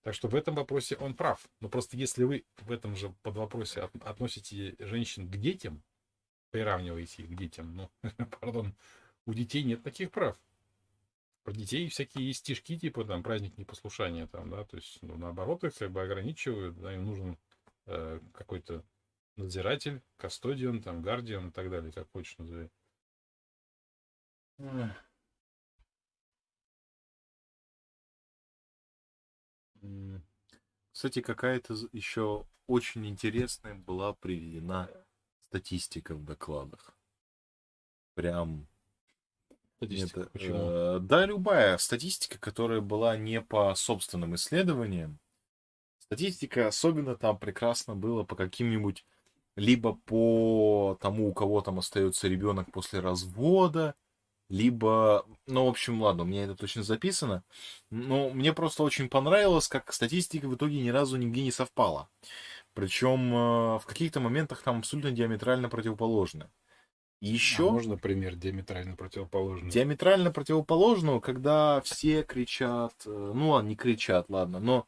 Так что в этом вопросе он прав. Но просто если вы в этом же под вопросе относите женщин к детям, приравниваете их к детям, ну, пардон, у детей нет таких прав. Про детей всякие есть стишки, типа там праздник непослушания, там, да, то есть ну, наоборот их как бы ограничивают, да, им нужен э, какой-то надзиратель, кастодион, там, гардиан и так далее, как хочешь назови. Кстати, какая-то еще очень интересная была приведена статистика в докладах. Прям Статистика. Это, Почему? Э, да, любая статистика, которая была не по собственным исследованиям. Статистика особенно там прекрасно было по каким-нибудь либо по тому, у кого там остается ребенок после развода, либо, ну, в общем, ладно, у меня это точно записано, но мне просто очень понравилось, как статистика в итоге ни разу нигде не совпала. Причем э, в каких-то моментах там абсолютно диаметрально противоположны. Еще... А можно пример диаметрально противоположный? Диаметрально противоположного, когда все кричат, э, ну ладно, не кричат, ладно, но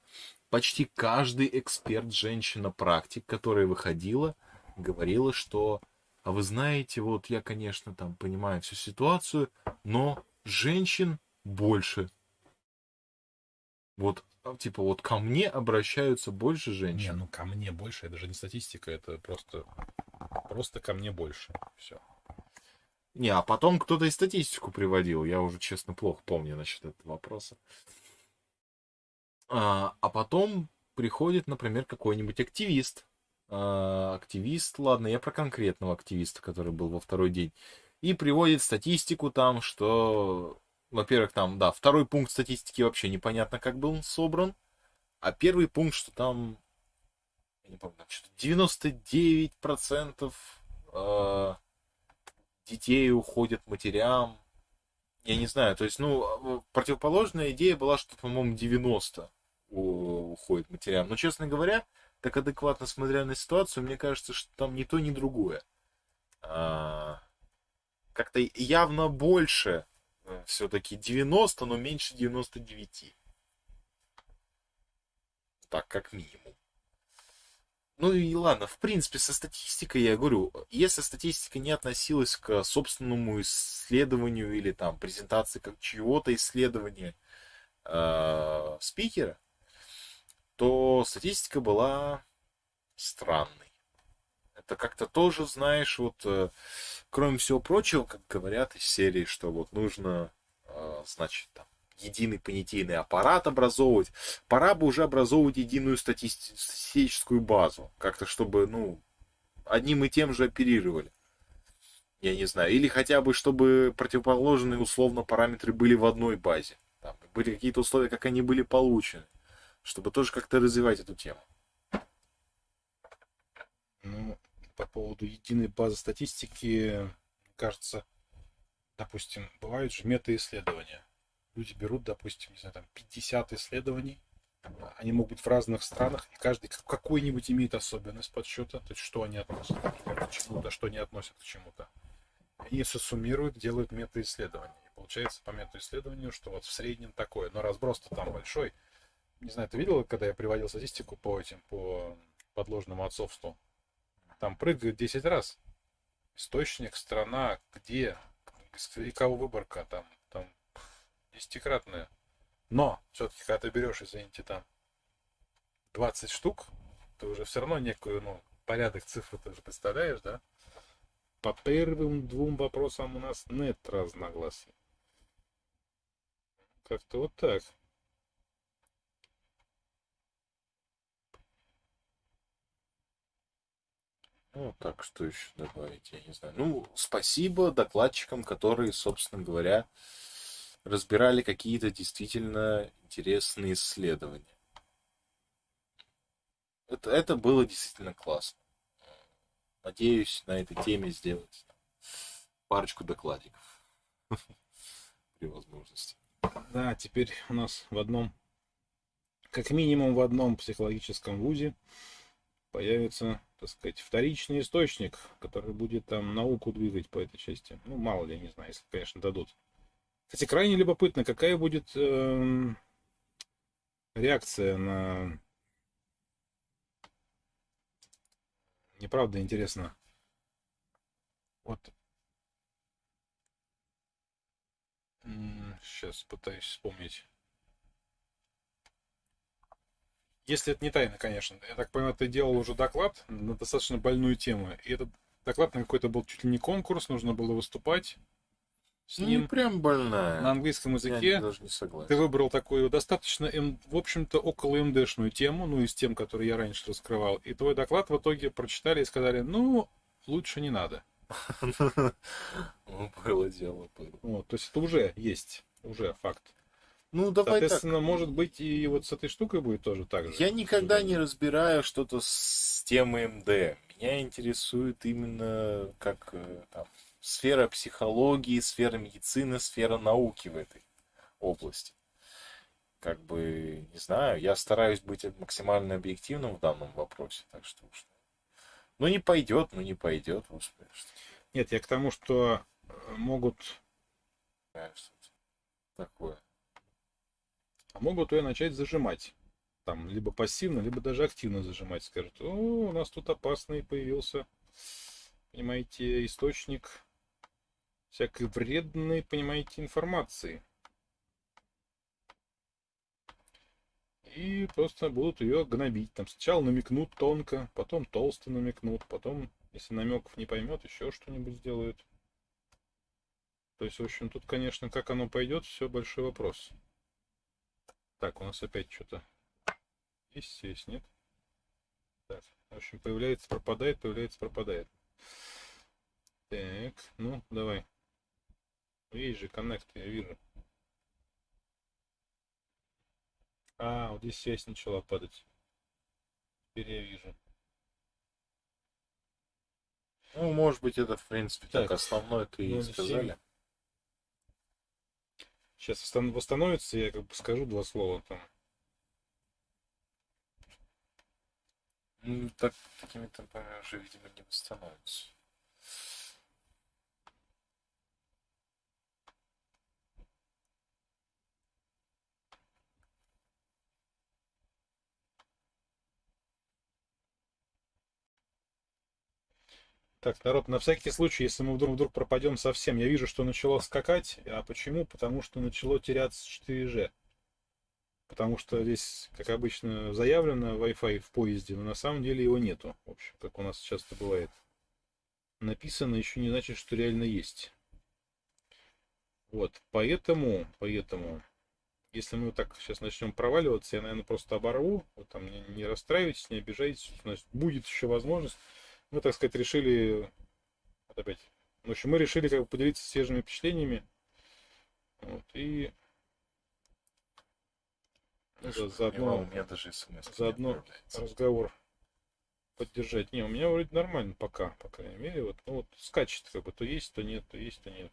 почти каждый эксперт, женщина-практик, которая выходила, говорила, что а вы знаете, вот я, конечно, там понимаю всю ситуацию, но женщин больше. Вот, а, типа, вот ко мне обращаются больше женщин. Не, ну ко мне больше, это же не статистика, это просто, просто ко мне больше. Все. Не, а потом кто-то и статистику приводил. Я уже, честно, плохо помню насчет этого вопроса. А, а потом приходит, например, какой-нибудь активист, активист, ладно, я про конкретного активиста, который был во второй день, и приводит статистику там, что, во-первых, там, да, второй пункт статистики вообще непонятно, как был собран, а первый пункт, что там, я не помню, что-то 99% э, детей уходят матерям, я не знаю, то есть, ну, противоположная идея была, что, по-моему, 90 уходит матерям, но, честно говоря, так адекватно смотря на ситуацию, мне кажется, что там ни то, ни другое. а, как-то явно больше э, все-таки 90, но меньше 99. Так, как минимум. Ну и ладно, в принципе, со статистикой я говорю, если статистика не относилась к собственному исследованию или там презентации как чьего-то исследования э, спикера, то статистика была странной. Это как-то тоже, знаешь, вот, э, кроме всего прочего, как говорят из серии, что вот нужно, э, значит, там, единый понятийный аппарат образовывать, пора бы уже образовывать единую стати- статистическую базу. Как-то, чтобы, ну, одним и тем же оперировали. Я не знаю. Или хотя бы, чтобы противоположные условно параметры были в одной базе. Там были какие-то условия, как они были получены. Чтобы тоже как-то развивать эту тему. Ну, по поводу единой базы статистики, кажется, допустим, бывают же мета-исследования люди берут, допустим, не знаю, там 50 исследований, они могут быть в разных странах, и каждый какой-нибудь имеет особенность подсчета, то есть что они относят к чему-то, что не относят к чему-то. Они все суммируют, делают мета-исследования. И получается по мета-исследованию, что вот в среднем такое. Но разброс-то там большой. Не знаю, ты видел, когда я приводил статистику по этим, по подложному отцовству? Там прыгают 10 раз. Источник, страна, где, и кого выборка, там десятикратная. Но все-таки, когда ты берешь, извините, там 20 штук, ты уже все равно некую, ну, порядок цифр ты уже представляешь, да? По первым двум вопросам у нас нет разногласий. Как-то вот так. Ну, так, что еще добавить, я не знаю. Ну, спасибо докладчикам, которые, собственно говоря, разбирали какие-то действительно интересные исследования. Это, это было действительно классно. Надеюсь на этой теме сделать парочку докладиков при возможности. Да, теперь у нас в одном, как минимум в одном психологическом вузе появится, так сказать, вторичный источник, который будет там науку двигать по этой части. Ну, мало ли, не знаю, если, конечно, дадут. Кстати, крайне любопытно, какая будет э, реакция на... Неправда, интересно. Вот. Сейчас пытаюсь вспомнить. Если это не тайна, конечно. Я так понимаю, ты делал уже доклад на достаточно больную тему. И этот доклад на какой-то был чуть ли не конкурс, нужно было выступать с ним. Не прям больная. На английском языке. Я даже не согласен. Ты выбрал такую достаточно, в общем-то, около МДшную тему, ну, из тем, которые я раньше раскрывал. И твой доклад в итоге прочитали и сказали, ну, лучше не надо. Ну, было дело. Вот, то есть это уже есть, уже факт. Ну, давай Соответственно, так. может быть, и вот с этой штукой будет тоже так же. Я никогда не разбираю что-то с темой МД. Меня интересует именно как э, там, сфера психологии, сфера медицины, сфера науки в этой области. Как бы, не знаю, я стараюсь быть максимально объективным в данном вопросе, так что уж. Ну не пойдет, ну не пойдет, господи. Нет, я к тому, что э, могут... Такое. А могут ее начать зажимать. Там, либо пассивно, либо даже активно зажимать. Скажут, о, у нас тут опасный появился, понимаете, источник всякой вредной, понимаете, информации. И просто будут ее гнобить. Там сначала намекнут тонко, потом толсто намекнут, потом, если намеков не поймет, еще что-нибудь сделают. То есть, в общем, тут, конечно, как оно пойдет, все большой вопрос. Так, у нас опять что-то есть, есть, нет? Так, в общем, появляется, пропадает, появляется, пропадает. Так, ну, давай. Есть же коннект, я вижу. А, вот здесь связь начала падать. Теперь я вижу. Ну, может быть, это, в принципе, так, так основное ты и сказали. Сейчас восстановится, я как бы скажу два слова там. Ну, так, такими темпами уже, видимо, не восстановится. Так, народ, на всякий случай, если мы вдруг, вдруг пропадем совсем, я вижу, что начало скакать. А почему? Потому что начало теряться 4G. Потому что здесь, как обычно, заявлено Wi-Fi в поезде, но на самом деле его нету. В общем, как у нас часто бывает. Написано еще не значит, что реально есть. Вот, поэтому, поэтому, если мы вот так сейчас начнем проваливаться, я, наверное, просто оборву. Вот там не, расстраивайтесь, не обижайтесь. Значит, будет еще возможность. Мы, так сказать, решили... Вот опять. В общем, мы решили как бы поделиться свежими впечатлениями. Вот, и Даже, заодно- у меня даже смс заодно разговор поддержать. Не, у меня вроде нормально пока, по крайней мере. Вот, ну вот скачет как бы, то есть, то нет, то есть, то нет.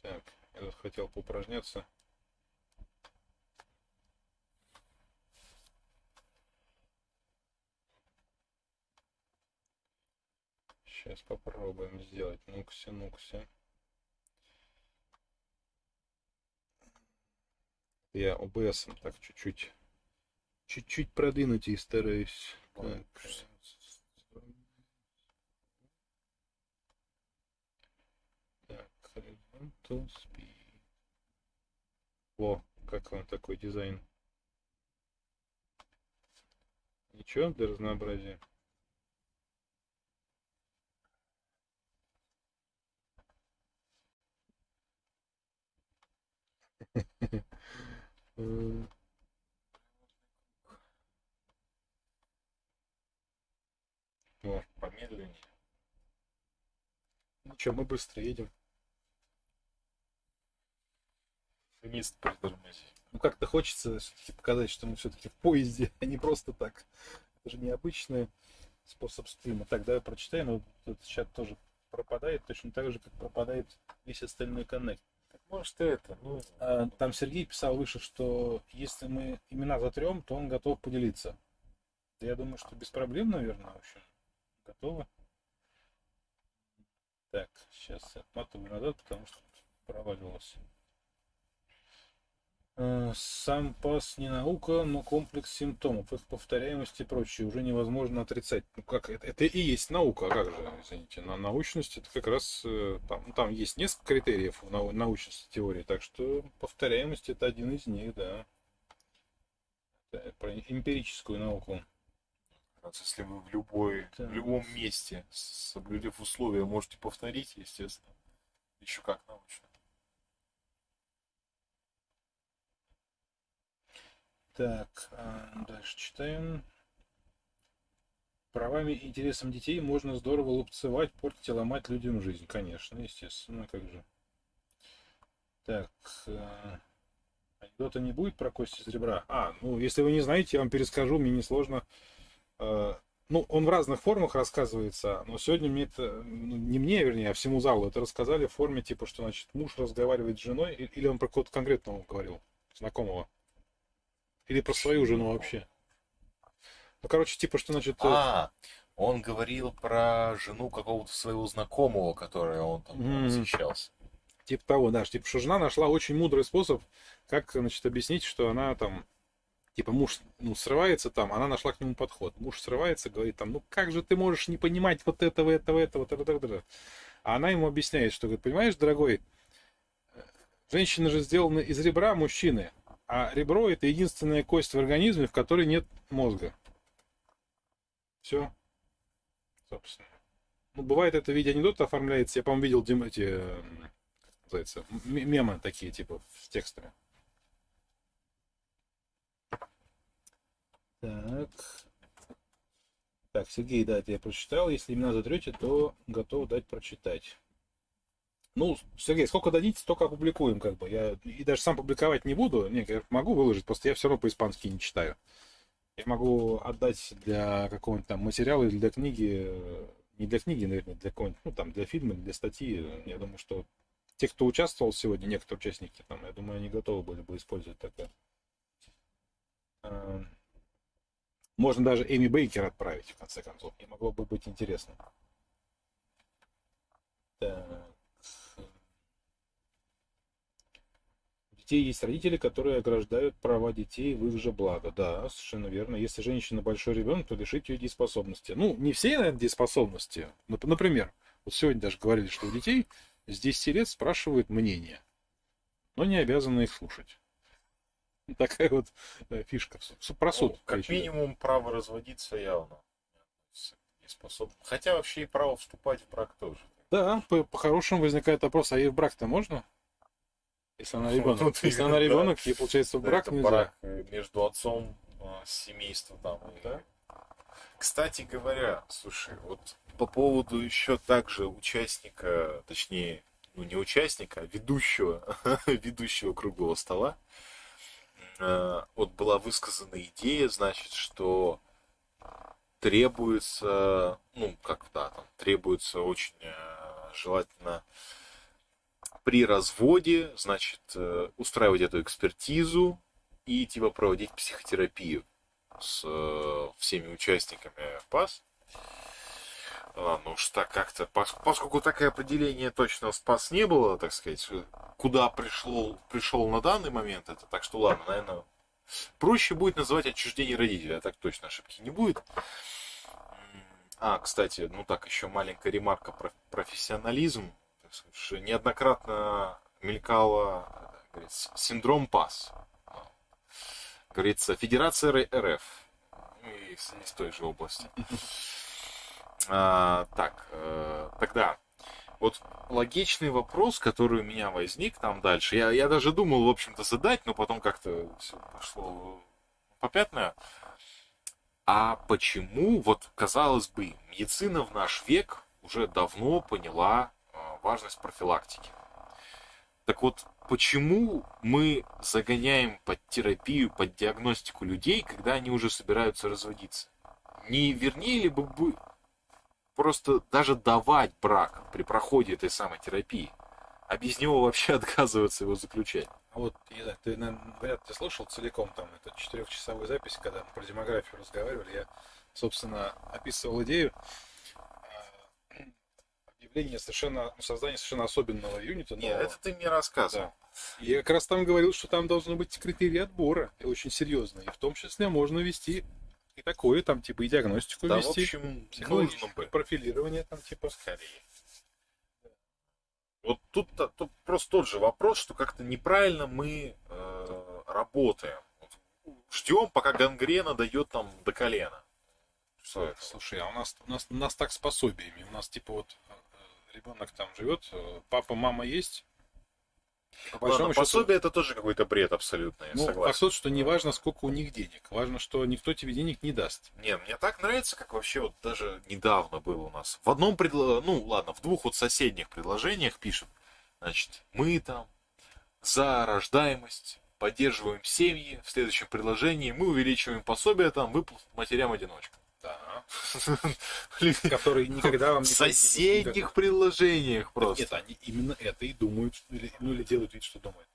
Так, я хотел поупражняться. Сейчас попробуем сделать. Ну-ка. Я OBS так чуть-чуть чуть-чуть продвинуть и стараюсь. Так. Так, horizontal speed. Во, как вам такой дизайн? Ничего для разнообразия? М, Во, Помедленнее. ну что, мы быстро едем. Вниз притормози. Ну как-то хочется показать, что мы все-таки в поезде, а не просто так. Это же необычный способ стрима. Так, давай прочитаем. Вот этот чат тоже пропадает, точно так же, как пропадает весь остальной коннект. Может это, ну... А, Там Сергей писал выше, что если мы имена затрем, то он готов поделиться. Я думаю, что без проблем, наверное, в общем. Готово. Так, сейчас отматываю назад, потому что проваливалось. Э, Сам пас не наука, но комплекс симптомов, их повторяемость и прочее уже невозможно отрицать. Ну как, это, это и есть наука, а как же, извините, на научность это как раз, э, там, там есть несколько критериев в научности теории, так что повторяемость это один из них, да. Про эмпирическую науку. Если вы в любой, Так. в любом месте, соблюдев условия, можете повторить, естественно. Еще как научно. Так, а, дальше читаем. Правами и интересам детей можно здорово лупцевать, портить и ломать людям жизнь. Конечно, естественно, как же. Так, а, анекдота не будет про кости из ребра? А, ну, если вы не знаете, я вам перескажу, мне несложно. А, Ну, он в разных формах рассказывается, но сегодня мне это, ну, не мне, вернее, а всему залу это рассказали в форме, типа, что, значит, муж разговаривает с женой, или он про кого-то конкретного говорил, знакомого. Или про свою жену вообще. Ну, короче, типа, что, значит, э, А, он говорил про жену какого-то своего знакомого, которой он там Мгм. восхищался. типа того, да, типа, что жена нашла очень мудрый способ, как, значит, объяснить, что она там, типа, муж, ну, срывается там, она нашла к нему подход. Муж срывается, говорит там, ну, как же ты можешь не понимать вот этого, этого, этого, этого, этого, этого. А она ему объясняет, что, говорит, понимаешь, дорогой, э, женщина же сделана из ребра мужчины, а ребро это единственная кость в организме, в которой нет мозга. Все. Собственно. Ну, бывает это в виде анекдота оформляется. Я, по-моему, видел Дим, эти, э, называется, мемы такие, типа, с текстами. Так. Так, Сергей, да, это я прочитал. Если имена затрете, то готов дать прочитать. Ну, Сергей, сколько дадите, столько опубликуем, как бы. Я и даже сам публиковать не буду. Не, я могу выложить, просто я все равно по-испански не читаю. Я могу отдать для какого-нибудь там материала или для книги, э, не для книги, наверное, для какого-нибудь, ну, там, для фильма, для статьи. Я думаю, что те, кто участвовал сегодня, некоторые участники, там, я думаю, они готовы были бы использовать такое. А, Можно даже Эми Бейкер отправить, в конце концов. И могло бы быть интересно. Так. Детей есть родители, которые ограждают права детей в их же благо. Да, совершенно верно. Если женщина большой ребенок, то лишить ее дееспособности. Ну, не все, наверное, дееспособности. Нап- Например, вот сегодня даже говорили, что у детей с 10 лет спрашивают мнение, но не обязаны их слушать. Такая вот э, фишка. Про суд. Ну, как минимум, право разводиться явно не способен. Хотя вообще и право вступать в брак тоже. Да, по- по-хорошему возникает вопрос, а ей в брак-то можно? Если она ребенок. Вот Если она да. ребенок, ей, получается, в брак это нельзя. брак между отцом э, семейства там. Да. Кстати говоря, слушай, вот по поводу еще также участника, точнее, ну не участника, а ведущего, ведущего круглого стола, э, вот была высказана идея, значит, что требуется, ну, как да, там, требуется очень э, желательно при разводе, значит, э, устраивать эту экспертизу и типа проводить психотерапию с э, всеми участниками ПАС. А, ну что как-то, пос- поскольку такое определение точно СПАС не было, так сказать, куда пришел, пришел на данный момент это, так что ладно, наверное, проще будет называть отчуждение родителя, а так точно ошибки не будет. А, кстати, ну так, еще маленькая ремарка про профессионализм. Неоднократно мелькало синдром ПАС. Говорится, Федерация РФ. Ну, Из, из той же области. А, так, э, тогда вот логичный вопрос, который у меня возник там дальше. Я, я даже думал, в общем-то, задать, но потом как-то все пошло попятное. А почему, вот, казалось бы, медицина в наш век уже давно поняла важность профилактики? Так вот, почему мы загоняем под терапию, под диагностику людей, когда они уже собираются разводиться? Не вернее ли бы просто даже давать брак при проходе этой самой терапии, а без него вообще отказываться его заключать? Вот, не знаю, ты, наверное, ли слушал целиком там эту четырехчасовую запись, когда мы про демографию разговаривали. Я, собственно, описывал идею объявления совершенно, ну, создания совершенно особенного юнита. Нет, нового. это ты мне рассказывал. Да. Я как раз там говорил, что там должны быть критерии отбора, и очень серьезные. И в том числе можно вести и такое, там, типа, и диагностику Да, в вести, общем, нужно психологическое бы. профилирование, там, типа. скорее. Вот тут, тут просто тот же вопрос, что как-то неправильно мы э, работаем. Ждем, пока гангрена дает нам до колена. Что это? Слушай, а у нас, у нас, у нас так с пособиями. У нас, типа, вот ребенок там живет, э, папа, мама есть. По Ладно, счету, пособие это тоже какой-то бред абсолютно, я ну, согласен. тот, что не важно, сколько у них денег. Важно, что никто тебе денег не даст. Не, мне так нравится, как вообще вот даже недавно было у нас. В одном предло... ну ладно, в двух вот соседних предложениях пишут, значит, мы там за рождаемость, поддерживаем семьи. В следующем предложении мы увеличиваем пособие там выплат матерям-одиночкам. Да. Которые никогда вам В не соседних предложениях просто. Нет, они именно это и думают, ну или делают вид, что думают.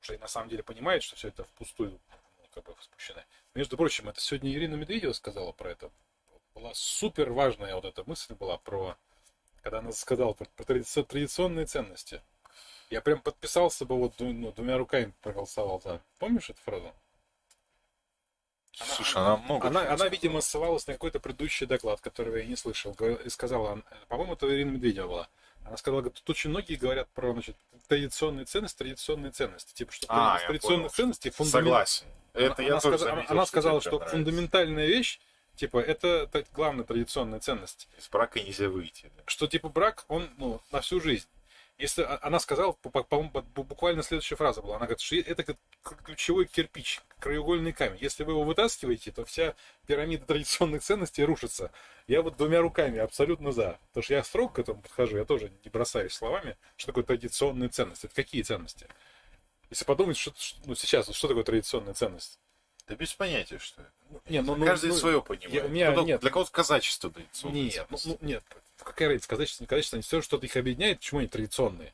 Потому что на самом деле понимают, что все это впустую ну, как бы спущено. Между прочим, это сегодня Ирина Медведева сказала про это. Была супер важная вот эта мысль была про, когда она сказала про, про традици- традиционные ценности. Я прям подписался бы вот ну, двумя руками проголосовал за. Помнишь эту фразу? Слушай, она много Она, чего она, сказала. видимо, ссылалась на какой-то предыдущий доклад, который я не слышал. И сказала, она- по-моему, это Ирина Медведева была. Она сказала, тут очень многие говорят про значит, традиционные ценности, традиционные ценности. Типа, что А, традиционных понял. ценностей фундамент- Согласен. Она, Это я она тоже она- заметил, она что сказала, что нравится. фундаментальная вещь, типа, это главная традиционная ценность. Из брака нельзя выйти. да. Что, типа, брак, он, ну, на всю жизнь. Если а- она сказала, по- по- по-моему, бу- буквально следующая фраза была, она говорит, что это ключевой кирпич, краеугольный камень. Если вы его вытаскиваете, то вся пирамида традиционных ценностей рушится. Я вот двумя руками абсолютно за. Потому что я строго к этому подхожу, я тоже не бросаюсь словами, что такое традиционные ценности. Это какие ценности? Если подумать, что, ну, сейчас, что такое традиционная ценность? Да без понятия, что это. Не, ну, ну, Каждый ну, свое понимает. я- у меня Кто-то- нет. Для кого-то казачество традиционное. Нет, ну, ну, нет. Какая разница, казачество, не казачество, они все что-то их объединяет, почему они традиционные?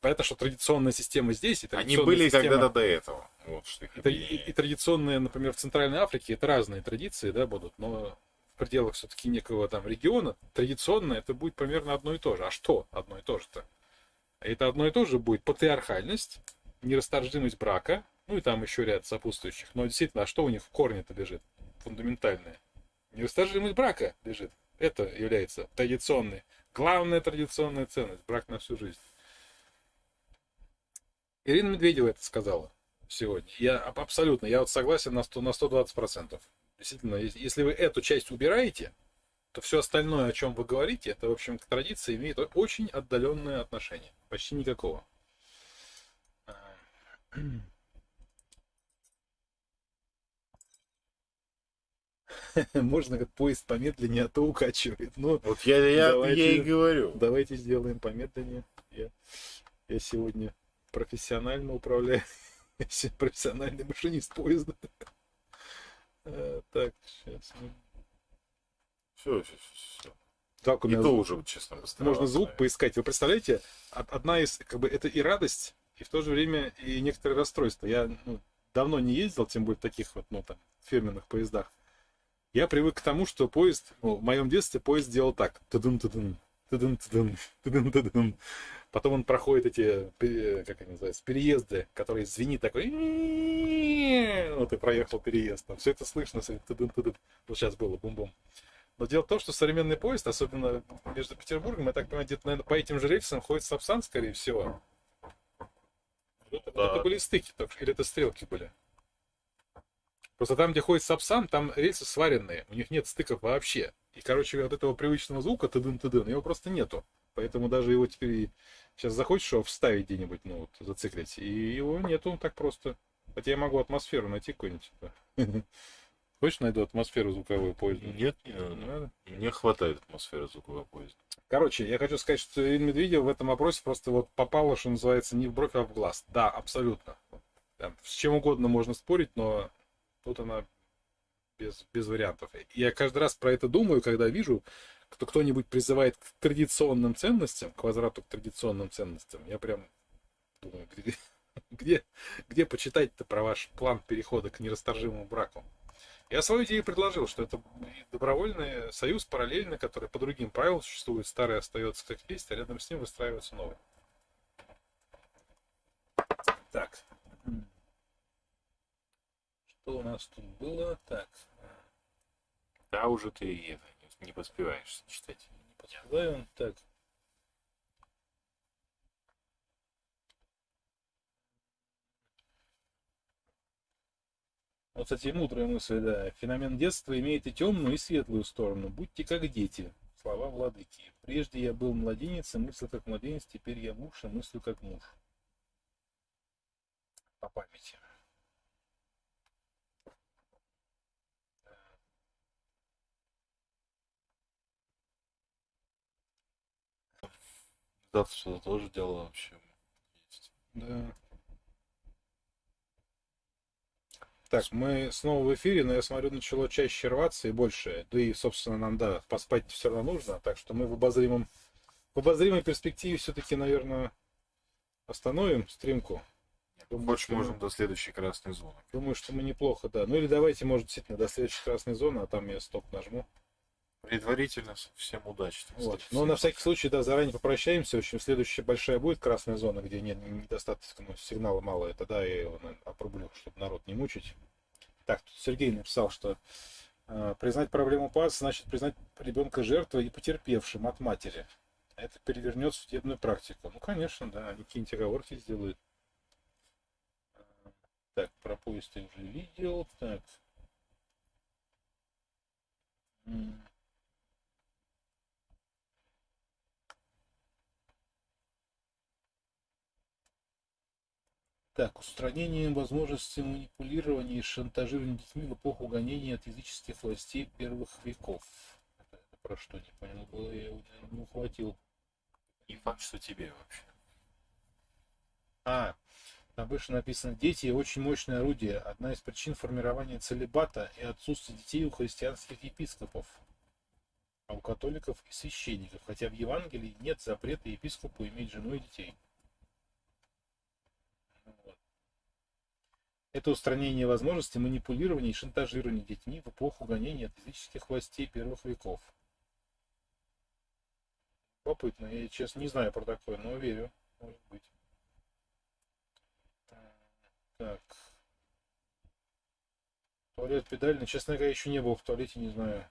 Понятно, что традиционная система здесь, и Они были система- когда-то до этого. Вот что их и, и- и традиционные, например, в Центральной Африке, это разные традиции, да, будут, но в пределах все-таки некого там региона традиционно это будет примерно одно и то же. А что одно и то же-то? Это одно и то же будет патриархальность нерасторжимость брака, ну и там еще ряд сопутствующих. Но действительно, а что у них в корне-то лежит? Фундаментальное. Нерасторжимость брака лежит. Это является традиционной, главная традиционная ценность. Брак на всю жизнь. Ирина Медведева это сказала сегодня. Я абсолютно, я вот согласен на, 100, на 120%. Действительно, если вы эту часть убираете, то все остальное, о чем вы говорите, это, в общем, к традиции имеет очень отдаленное отношение. Почти никакого. Можно как поезд помедленнее, а то укачивает. Ну, вот я, я, давайте, я и говорю. Давайте сделаем помедленнее. Я, я сегодня профессионально управляю. Я профессиональный машинист поезда. Э, так, сейчас мы... Все, все, все. Так, у меня и то уже, честно, Можно звук поискать. Вы представляете, одна из, как бы, это и радость, и в то же время и некоторые расстройства. Я ну, давно не ездил, тем более в таких вот, ну, там, фирменных поездах. Я привык к тому, что поезд, ну, в моем детстве поезд делал так. Тудун -тудун, тудун -тудун, тудун -тудун. Потом он проходит эти, как они называются, переезды, которые звенит такой. Вот и проехал переезд. Все это слышно. Тудун -тудун. Вот сейчас было бум-бум. Но дело в том, что современный поезд, особенно между Петербургом, я так понимаю, где-то, наверное, по этим же рельсам ходит Сапсан, скорее всего. Да. это были стыки, или это стрелки были? Просто там, где ходит Сапсан, там рельсы сваренные, у них нет стыков вообще. И, короче, вот этого привычного звука тыдын тыдын его просто нету. Поэтому даже его теперь сейчас захочешь его вставить где-нибудь, ну вот, зациклить, и его нету так просто. Хотя я могу атмосферу найти какую-нибудь. Хочешь найду атмосферу звуковой поезда? Нет, не надо. надо. Мне хватает атмосферы звукового поезда. Короче, я хочу сказать, что Ирина Медведева в этом вопросе просто вот попала, что называется, не в бровь, а в глаз. Да, абсолютно. Там, с чем угодно можно спорить, но Тут она без, без вариантов. Я каждый раз про это думаю, когда вижу, кто кто-нибудь призывает к традиционным ценностям, к возврату к традиционным ценностям. Я прям думаю, где, где, где почитать-то про ваш план перехода к нерасторжимому браку? Я свою идею предложил, что это добровольный союз параллельный, который по другим правилам существует, старый остается как есть, а рядом с ним выстраивается новый. Так. Что у нас тут было? Так. Да, уже ты это, не поспеваешь читать. Не поспеваю. Так. Вот, кстати, мудрая мысль, да. Феномен детства имеет и темную, и светлую сторону. Будьте как дети. Слова владыки. Прежде я был младенец, и мыслил как младенец, теперь я муж, и мыслю как муж. По памяти. Завтра что-то тоже дело вообще есть. Да. Так, мы снова в эфире, но я смотрю, начало чаще рваться и больше. Да и, собственно, нам, да, поспать все равно нужно. Так что мы в обозримом, в обозримой перспективе все-таки, наверное, остановим стримку. Думаю, Больше можем мы... до следующей красной зоны. Думаю, что мы неплохо, да. Ну или давайте, может, действительно, до следующей красной зоны, а там я стоп нажму. Предварительно всем удачи. Вот. Но на всякий случай, да, заранее попрощаемся. В общем, следующая большая будет красная зона, где нет недостаточно ну, сигнала мало. Это да, я его опрублю, чтобы народ не мучить. Так, тут Сергей написал, что э, признать проблему ПАС значит признать ребенка жертвой и потерпевшим от матери. Это перевернет судебную практику. Ну, конечно, да, они какие-нибудь оговорки сделают. Так, про поезд я уже видел. Так. Так, устранение возможности манипулирования и шантажирования детьми в эпоху гонения от языческих властей первых веков. Это, это про что, не понял, было, я его не ухватил. Не факт, что тебе вообще. А, там выше написано, дети очень мощное орудие, одна из причин формирования целебата и отсутствия детей у христианских епископов, а у католиков и священников, хотя в Евангелии нет запрета епископу иметь жену и детей. Это устранение возможности манипулирования и шантажирования детьми в эпоху гонения от языческих властей первых веков. Попытно, я честно не знаю про такое, но верю, может быть. Так. Туалет педальный. Честно говоря, еще не был в туалете, не знаю.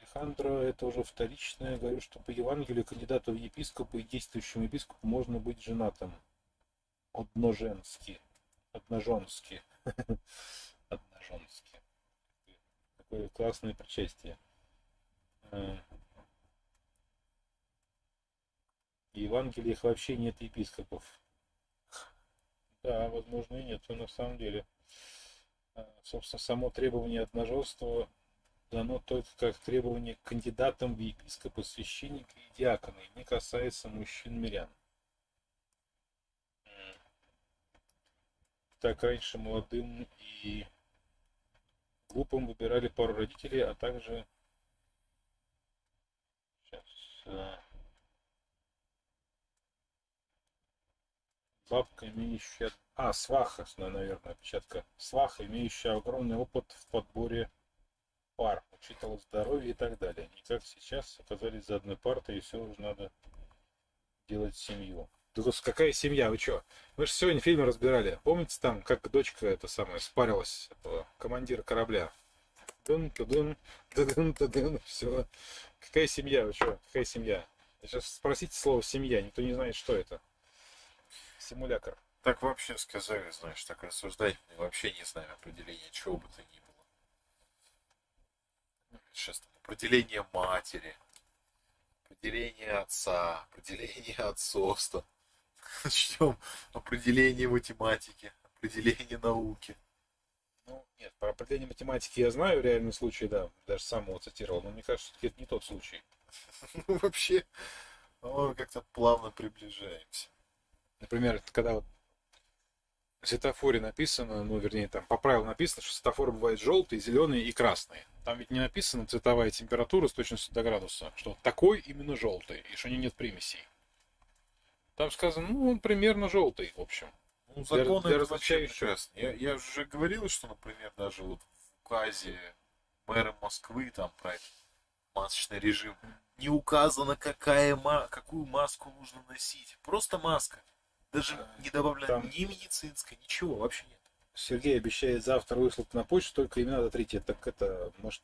Алехандро, это уже вторичное. Говорю, что по Евангелию кандидату в епископы и действующему епископу можно быть женатым. Одноженски. Одноженски. Одноженски. Такое классное причастие. Э. В Евангелиях вообще нет епископов. Да, возможно и нет, на самом деле. А, собственно, само требование одноженства дано только как требование к кандидатам в епископы, священника и диакона, и не касается мужчин-мирян. Так раньше молодым и глупым выбирали пару родителей, а также сейчас а, бабка, имеющая... А, сваха, наверное, опечатка. Сваха, имеющая огромный опыт в подборе пар, учитывала здоровье и так далее. Не как сейчас оказались за одной партой, и все уже надо делать семью. Да какая семья, вы что? Мы же сегодня фильмы разбирали. Помните там, как дочка это самое спарилась, этого командира корабля? Дын, дын, дын, дын, все. Какая семья, вы что? Какая семья? Сейчас спросите слово семья, никто не знает, что это симулятор. Так вообще сказали, знаешь, так рассуждать, вообще не знаю определения чего бы то ни было. Сейчас там определение матери, определение отца, определение отцовства. Начнем определение математики, определение науки. Ну, нет, про определение математики я знаю, реальный случай, да, даже сам его цитировал, но мне кажется, что это не тот случай. Ну, вообще, мы как-то плавно приближаемся. Например, когда вот в светофоре написано, ну, вернее, там по правилам написано, что светофоры бывают желтые, зеленые и красные. Там ведь не написано цветовая температура с точностью до градуса, что такой именно желтый, и что у него нет примесей. Там сказано, ну, он примерно желтый, в общем. Ну, законы для, для различающих. Я, я уже говорил, что, например, даже вот в указе мэра Москвы там про масочный режим не указано, какая, какую маску нужно носить. Просто маска. Даже не добавлено Там... ни медицинской, ничего вообще нет. Сергей обещает завтра выслать на почту только имена дотрите. Так это, может,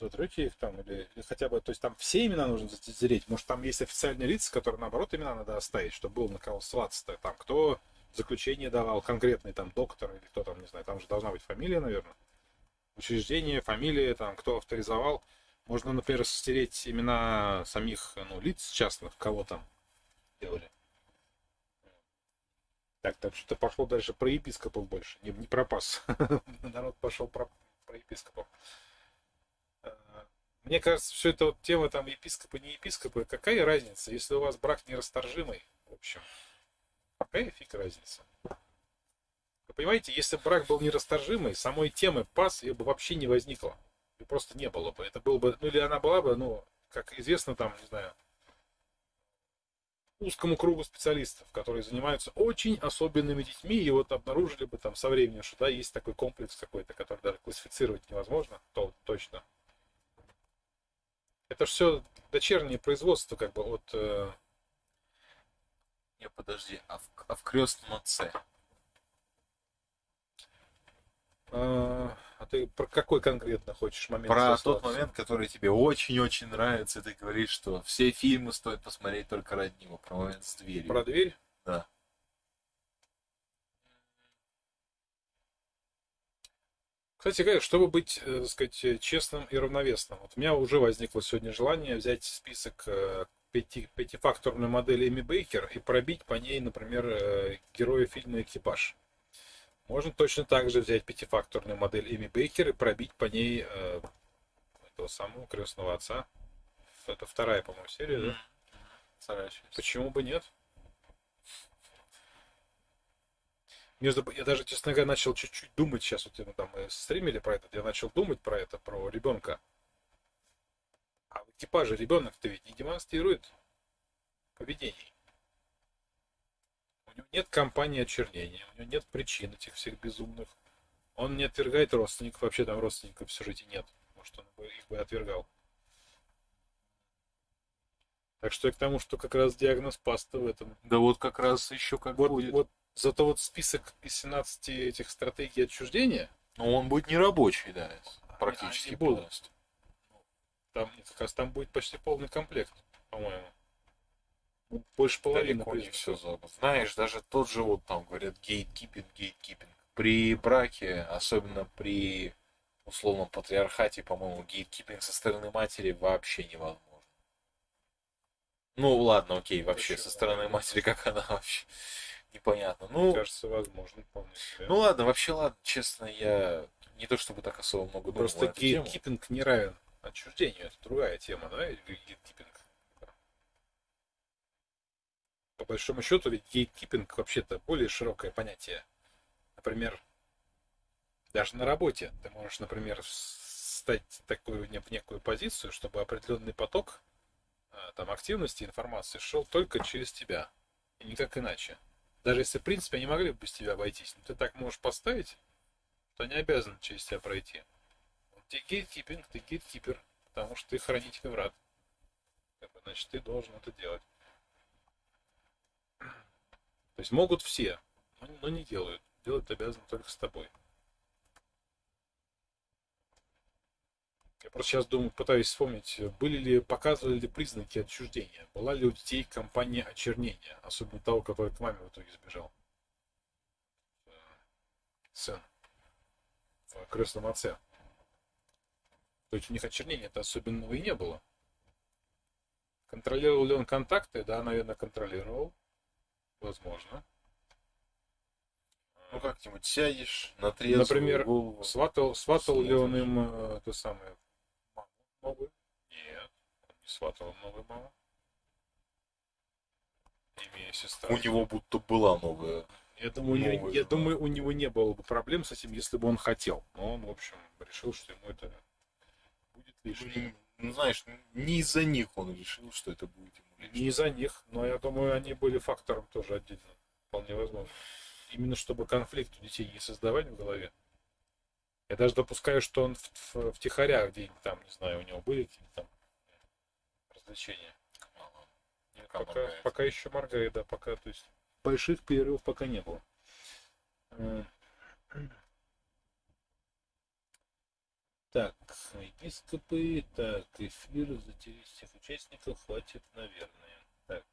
вы дотрете их там или, или хотя бы, то есть там все имена нужно затереть. Может, там есть официальные лица, которые наоборот имена надо оставить, чтобы было на кого ссылаться-то. Там кто заключение давал, конкретный там доктор или кто там, не знаю, там же должна быть фамилия, наверное. Учреждение, фамилия, там, кто авторизовал. Можно, например, стереть имена самих ну, лиц частных, кого там делали. Так, так что пошло дальше про епископов больше, не, не про. Народ пошел про, про епископов. Мне кажется, все это вот тема там епископы, не епископы, какая разница, если у вас брак нерасторжимый, в общем, какая фиг разница? Вы понимаете, если брак был нерасторжимый, самой темы пас ее бы вообще не возникло. И просто не было бы. Это было бы, ну или она была бы, ну, как известно, там, не знаю, узкому кругу специалистов, которые занимаются очень особенными детьми, и вот обнаружили бы там со временем, что да, есть такой комплекс какой-то, который даже классифицировать невозможно, то точно. Это все дочернее производство, как бы от... Э... Не, подожди, а в, а в крестном отце? А, а ты про какой конкретно хочешь момент? Про тот момент, который тебе очень-очень нравится, и ты говоришь, что все фильмы стоит посмотреть только ради него. Про момент с дверью. Про дверь? Да. Кстати чтобы быть, э, так сказать, честным и равновесным, вот у меня уже возникло сегодня желание взять список э, пяти, пятифакторную модель Эми Бейкер и пробить по ней, например, э, героя фильма «Экипаж». Можно точно так же взять пятифакторную модель Эми Бейкер и пробить по ней э, этого самого крестного отца. Это вторая, по-моему, серия, да? Вторая часть. Почему бы нет? Между, я даже, честно говоря, начал чуть-чуть думать, сейчас вот мы там мы стримили про это, я начал думать про это, про ребенка. А в экипаже ребенок-то ведь не демонстрирует поведений. У него нет кампании очернения, у него нет причин этих всех безумных. Он не отвергает родственников, вообще там родственников в сюжете нет. Может, он бы их бы отвергал. Так что я к тому, что как раз диагноз паста в этом. Да вот как раз еще как Вот, будет. вот зато вот список из 17 этих стратегий отчуждения, Но он будет нерабочий, да, практически они полностью. там как раз там будет почти полный комплект, по-моему. Ну, Больше половины. Далеко не все Знаешь, даже тот же вот там говорят гейткипинг, гейткипинг. При браке, особенно при условном патриархате, по-моему, гейткипинг со стороны матери вообще невозможно. Ну ладно, окей, вообще со Почему? стороны матери, как она вообще непонятно. Мне Ну, кажется, возможно, вполне себе. ну ладно, вообще ладно, честно, я не то чтобы так особо много думал Просто гейткипинг не равен отчуждению. Это другая тема, да? Гейткипинг. По большому счету, ведь гейткипинг вообще-то более широкое понятие. Например, даже на работе ты можешь, например, стать такую в некую позицию, чтобы определенный поток а, там активности, информации шел только через тебя. И никак иначе. Даже если, в принципе, они могли бы без тебя обойтись, но ты так можешь поставить, что они обязаны через тебя пройти. Ты гейткипинг, ты гейткипер, потому что ты хранитель врат. Значит, ты должен это делать. То есть могут все, но не делают. Делать обязаны только с тобой. Я просто сейчас думаю, пытаюсь вспомнить, были ли, показывали ли признаки отчуждения. Была ли у детей компания очернения, особенно того, который к маме в итоге сбежал. Э, Сын. В крестном отце. То есть у них очернения это особенного и не было. Контролировал ли он контакты? Да, наверное, контролировал. Возможно. Ну как-нибудь сядешь на трезвую Например, голову. Сватал, сватал ли он им э, то самое новую? Нет, он не сватал новую маму. Имея сестру. У него будто была новая. Я думаю, новая я жена. думаю, у него не было бы проблем с этим, если бы он хотел. Но он, в общем, решил, что ему это будет лишним. Ну, знаешь, не из-за них он решил, что это будет ему Не лишним. из-за них, но я думаю, они были фактором тоже отдельно. Вполне возможно. Именно чтобы конфликт у детей не создавать в голове. Я даже допускаю, что он в, в, втихаря где-нибудь там, не знаю, у него были какие-то там развлечения. Нет, Пока пока, моргает. пока еще моргает, да, пока, то есть больших перерывов пока не было. Э, Так, епископы, так, эфир за всех участников хватит, наверное. Так.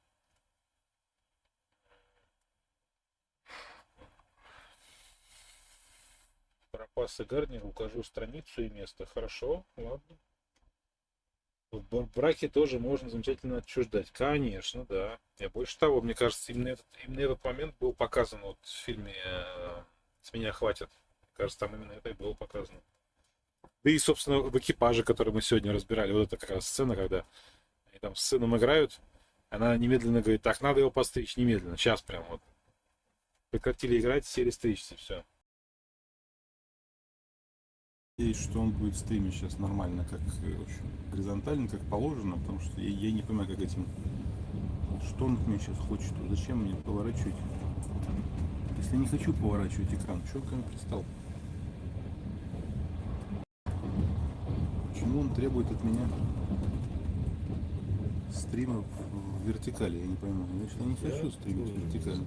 Пропасы Гарнер, укажу страницу и место. Хорошо, ладно. В бр- браке тоже можно замечательно отчуждать. Конечно, да. Я больше того, мне кажется, именно этот, именно этот момент был показан вот в фильме э, «С меня хватит». Мне кажется, там именно это и было показано. Да и, собственно, в экипаже, который мы сегодня разбирали, вот это как раз сцена, когда они там с сыном играют, она немедленно говорит, так, надо его постричь, немедленно, сейчас прям вот. Прекратили играть, сели стричься, все. Надеюсь, что он будет стримить сейчас нормально, как э, в общем, горизонтально, как положено, потому что я, я не понимаю, как этим... Что он от меня сейчас хочет? Зачем мне поворачивать? Если я не хочу поворачивать экран, что он ко мне пристал? Почему он требует от меня стрима в, вертикали? Я не пойму. Значит, я не хочу стримить вертикально.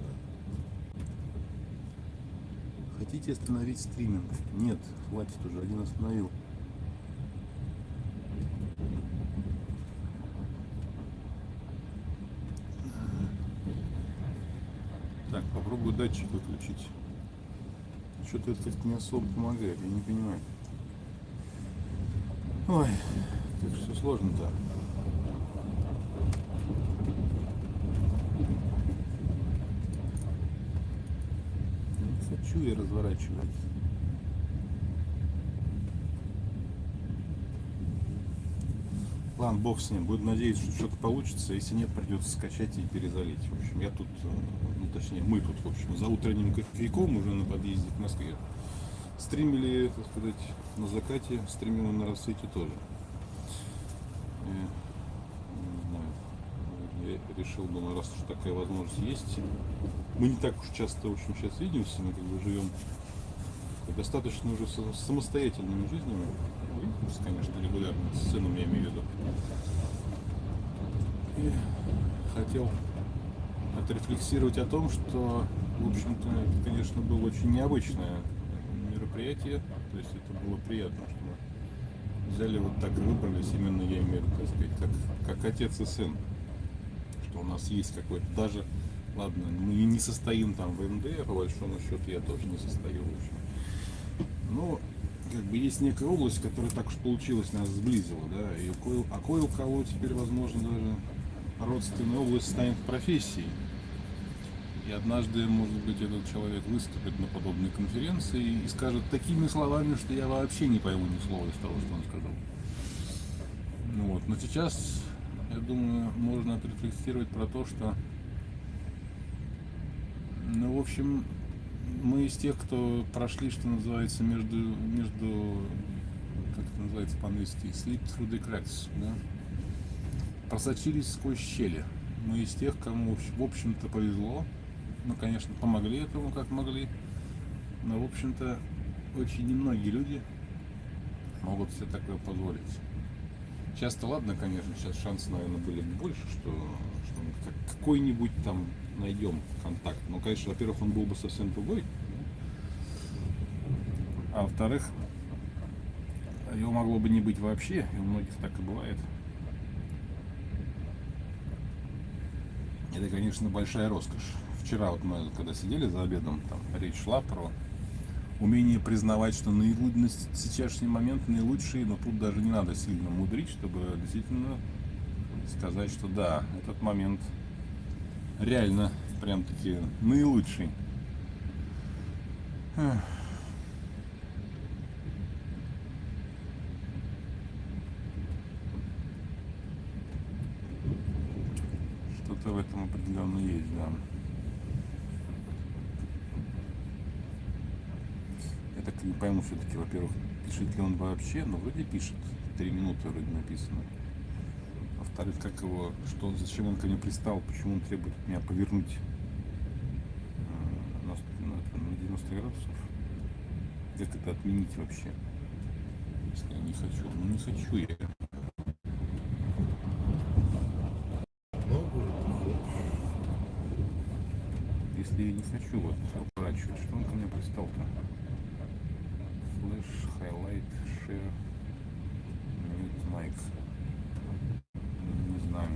Хотите остановить стриминг? Нет, хватит уже, один остановил. Так, попробую датчик выключить. Что-то это не особо помогает, я не понимаю. Ой, как все сложно-то. Не хочу я разворачивать. Ладно, бог с ним. Буду надеяться, что что-то получится. Если нет, придется скачать и перезалить. В общем, я тут, э, ну точнее, мы тут, в общем, за утренним кофейком уже на подъезде к Москве. Стримили, так сказать, на закате, стримим на рассвете тоже. И, я решил, думаю, раз уж такая возможность есть, мы не так уж часто, в общем, сейчас видимся, мы как бы живем достаточно уже самостоятельными жизнями. Конечно, регулярно, с сыном я имею в виду. И хотел отрефлексировать о том, что, в общем-то, это, конечно, было очень необычное мероприятие. То есть это было приятно, что мы взяли вот так и выбрались, именно я имею в виду, так сказать, как, как отец и сын. Что у нас есть какой-то даже, ладно, мы не состоим там в МД, по большому счету я тоже не состою, в общем. Но как бы есть некая область, которая так уж получилось нас сблизила, да, и кое, а кое у кого теперь, возможно, даже родственная область станет профессией. И однажды, может быть, этот человек выступит на подобной конференции и скажет такими словами, что я вообще не пойму ни слова из того, что он сказал. Ну вот. Но сейчас, я думаю, можно отрефлексировать про то, что, ну, в общем, мы из тех, кто прошли, что называется, между, между как это называется по-английски, sleep through the cracks, да? просочились сквозь щели. Мы из тех, кому, в общем-то, повезло. Мы, конечно, помогли этому, как могли. Но, в общем-то, очень немногие люди могут себе такое позволить. Часто, ладно, конечно, сейчас шансы, наверное, были бы больше, что, какой-нибудь там найдем контакт. Но, конечно, во-первых, он был бы совсем другой. А во-вторых, его могло бы не быть вообще, и у многих так и бывает. Это, конечно, большая роскошь. Вчера вот мы, когда сидели за обедом, там речь шла про умение признавать, что наилу- на с- сейчасшний момент наилучший, но тут даже не надо сильно мудрить, чтобы действительно сказать, что да, этот момент реально прям-таки наилучший. Что-то в этом определенно есть, да. Я так не пойму все-таки, во-первых, пишет ли он вообще, но вроде пишет. Три минуты вроде написано. Во-вторых, как его, что, он- зачем он ко мне пристал, почему он требует от меня повернуть э, на, с- на это, на 90 градусов. Как это отменить вообще? Если я не хочу. Ну не хочу я. Если я не хочу вот уворачивать, что он ко мне пристал-то? Flash, highlight, share, mute mic. Не знаю.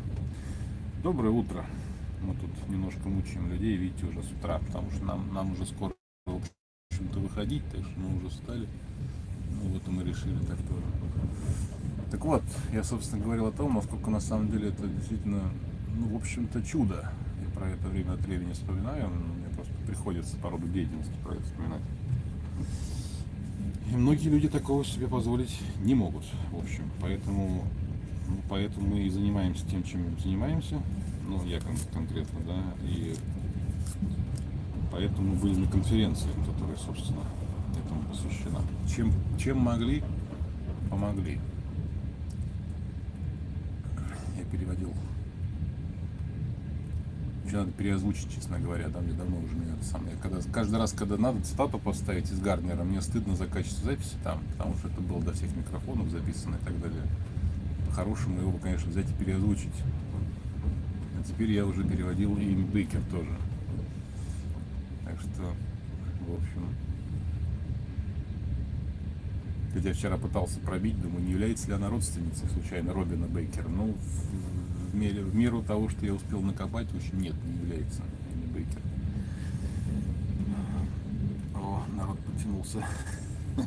Доброе утро. Мы тут немножко мучаем людей, видите, уже с утра, потому что нам, нам уже скоро, в общем-то, выходить, так что мы уже встали. Ну вот и мы решили так тоже. Так вот, я, собственно, говорил о том, насколько на самом деле это действительно, ну, в общем-то, чудо. Я про это время от времени вспоминаю, мне просто приходится по роду деятельности про это вспоминать. И многие люди такого себе позволить не могут, в общем. Поэтому, поэтому мы и занимаемся тем, чем занимаемся. Ну, я кон- конкретно, да. И поэтому были на конференции, которая, собственно, этому посвящена. Чем, чем могли, помогли. Я переводил. Еще надо переозвучить, честно говоря, там мне давно уже меня это самое. Когда, каждый раз, когда надо цитату поставить из Гарнера, мне стыдно за качество записи там, потому что это было до всех микрофонов записано и так далее. По-хорошему его, конечно, взять и переозвучить. А теперь я уже переводил и Бейкер тоже. Так что, в общем, Хотя вчера пытался пробить, думаю, не является ли она родственницей случайно Робина Бейкера. Ну, в, в мере- в меру того, что я успел накопать, в общем, нет, не является Энни Бейкер. О, народ потянулся.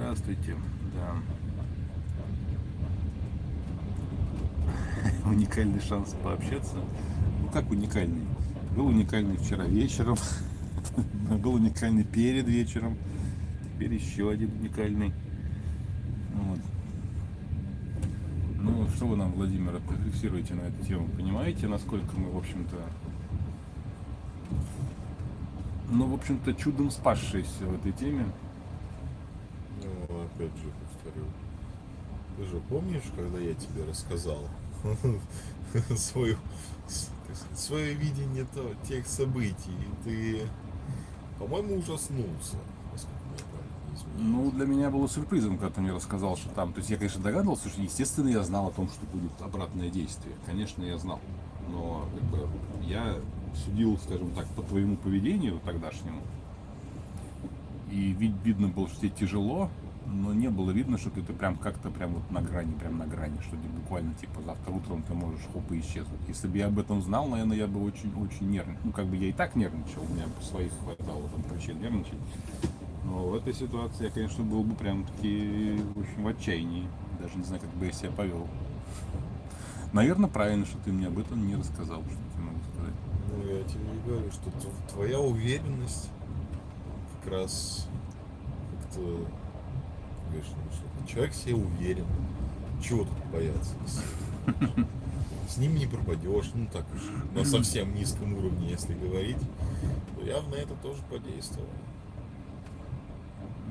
Здравствуйте, да. Уникальный шанс пообщаться. Ну как уникальный? Был уникальный вчера вечером, был уникальный перед вечером, теперь еще один уникальный. Вот. Ну, что вы нам, Владимир, отрефлексируете на эту тему? Понимаете, насколько мы, в общем-то, ну, в общем-то, чудом спасшиеся в этой теме? Опять же повторю. Ты же помнишь, когда я тебе рассказал свою, с- так сказать, свое видение тех событий? И ты, по-моему, ужаснулся, Ну, для меня было сюрпризом, когда ты мне рассказал, что там... То есть я, конечно, догадывался, что, естественно, я знал о том, что будет обратное действие. Конечно, я знал. Но, как бы, я судил, скажем так, по твоему поведению тогдашнему. И вид, видно было, что тебе тяжело, но не было видно, что ты, прям как-то прям вот на грани, прям на грани, что ты буквально типа завтра утром ты можешь хоп и исчезнуть. Если бы я об этом знал, наверное, я бы очень, очень нервничал. Ну, как бы я и так нервничал, у меня своих хватало там причин нервничать. Но в этой ситуации я, конечно, был бы прям таки общем в отчаянии. Даже не знаю, как бы я себя повел. Наверное, правильно, что ты мне об этом не рассказал, что я могу сказать. Ну, я тебе и говорю, что тв- твоя уверенность как раз как-то, говоришь, ну, что человек себе уверен. Чего тут бояться? С ним не пропадешь, ну так уж, на совсем низком уровне, если говорить, то явно это тоже подействовало.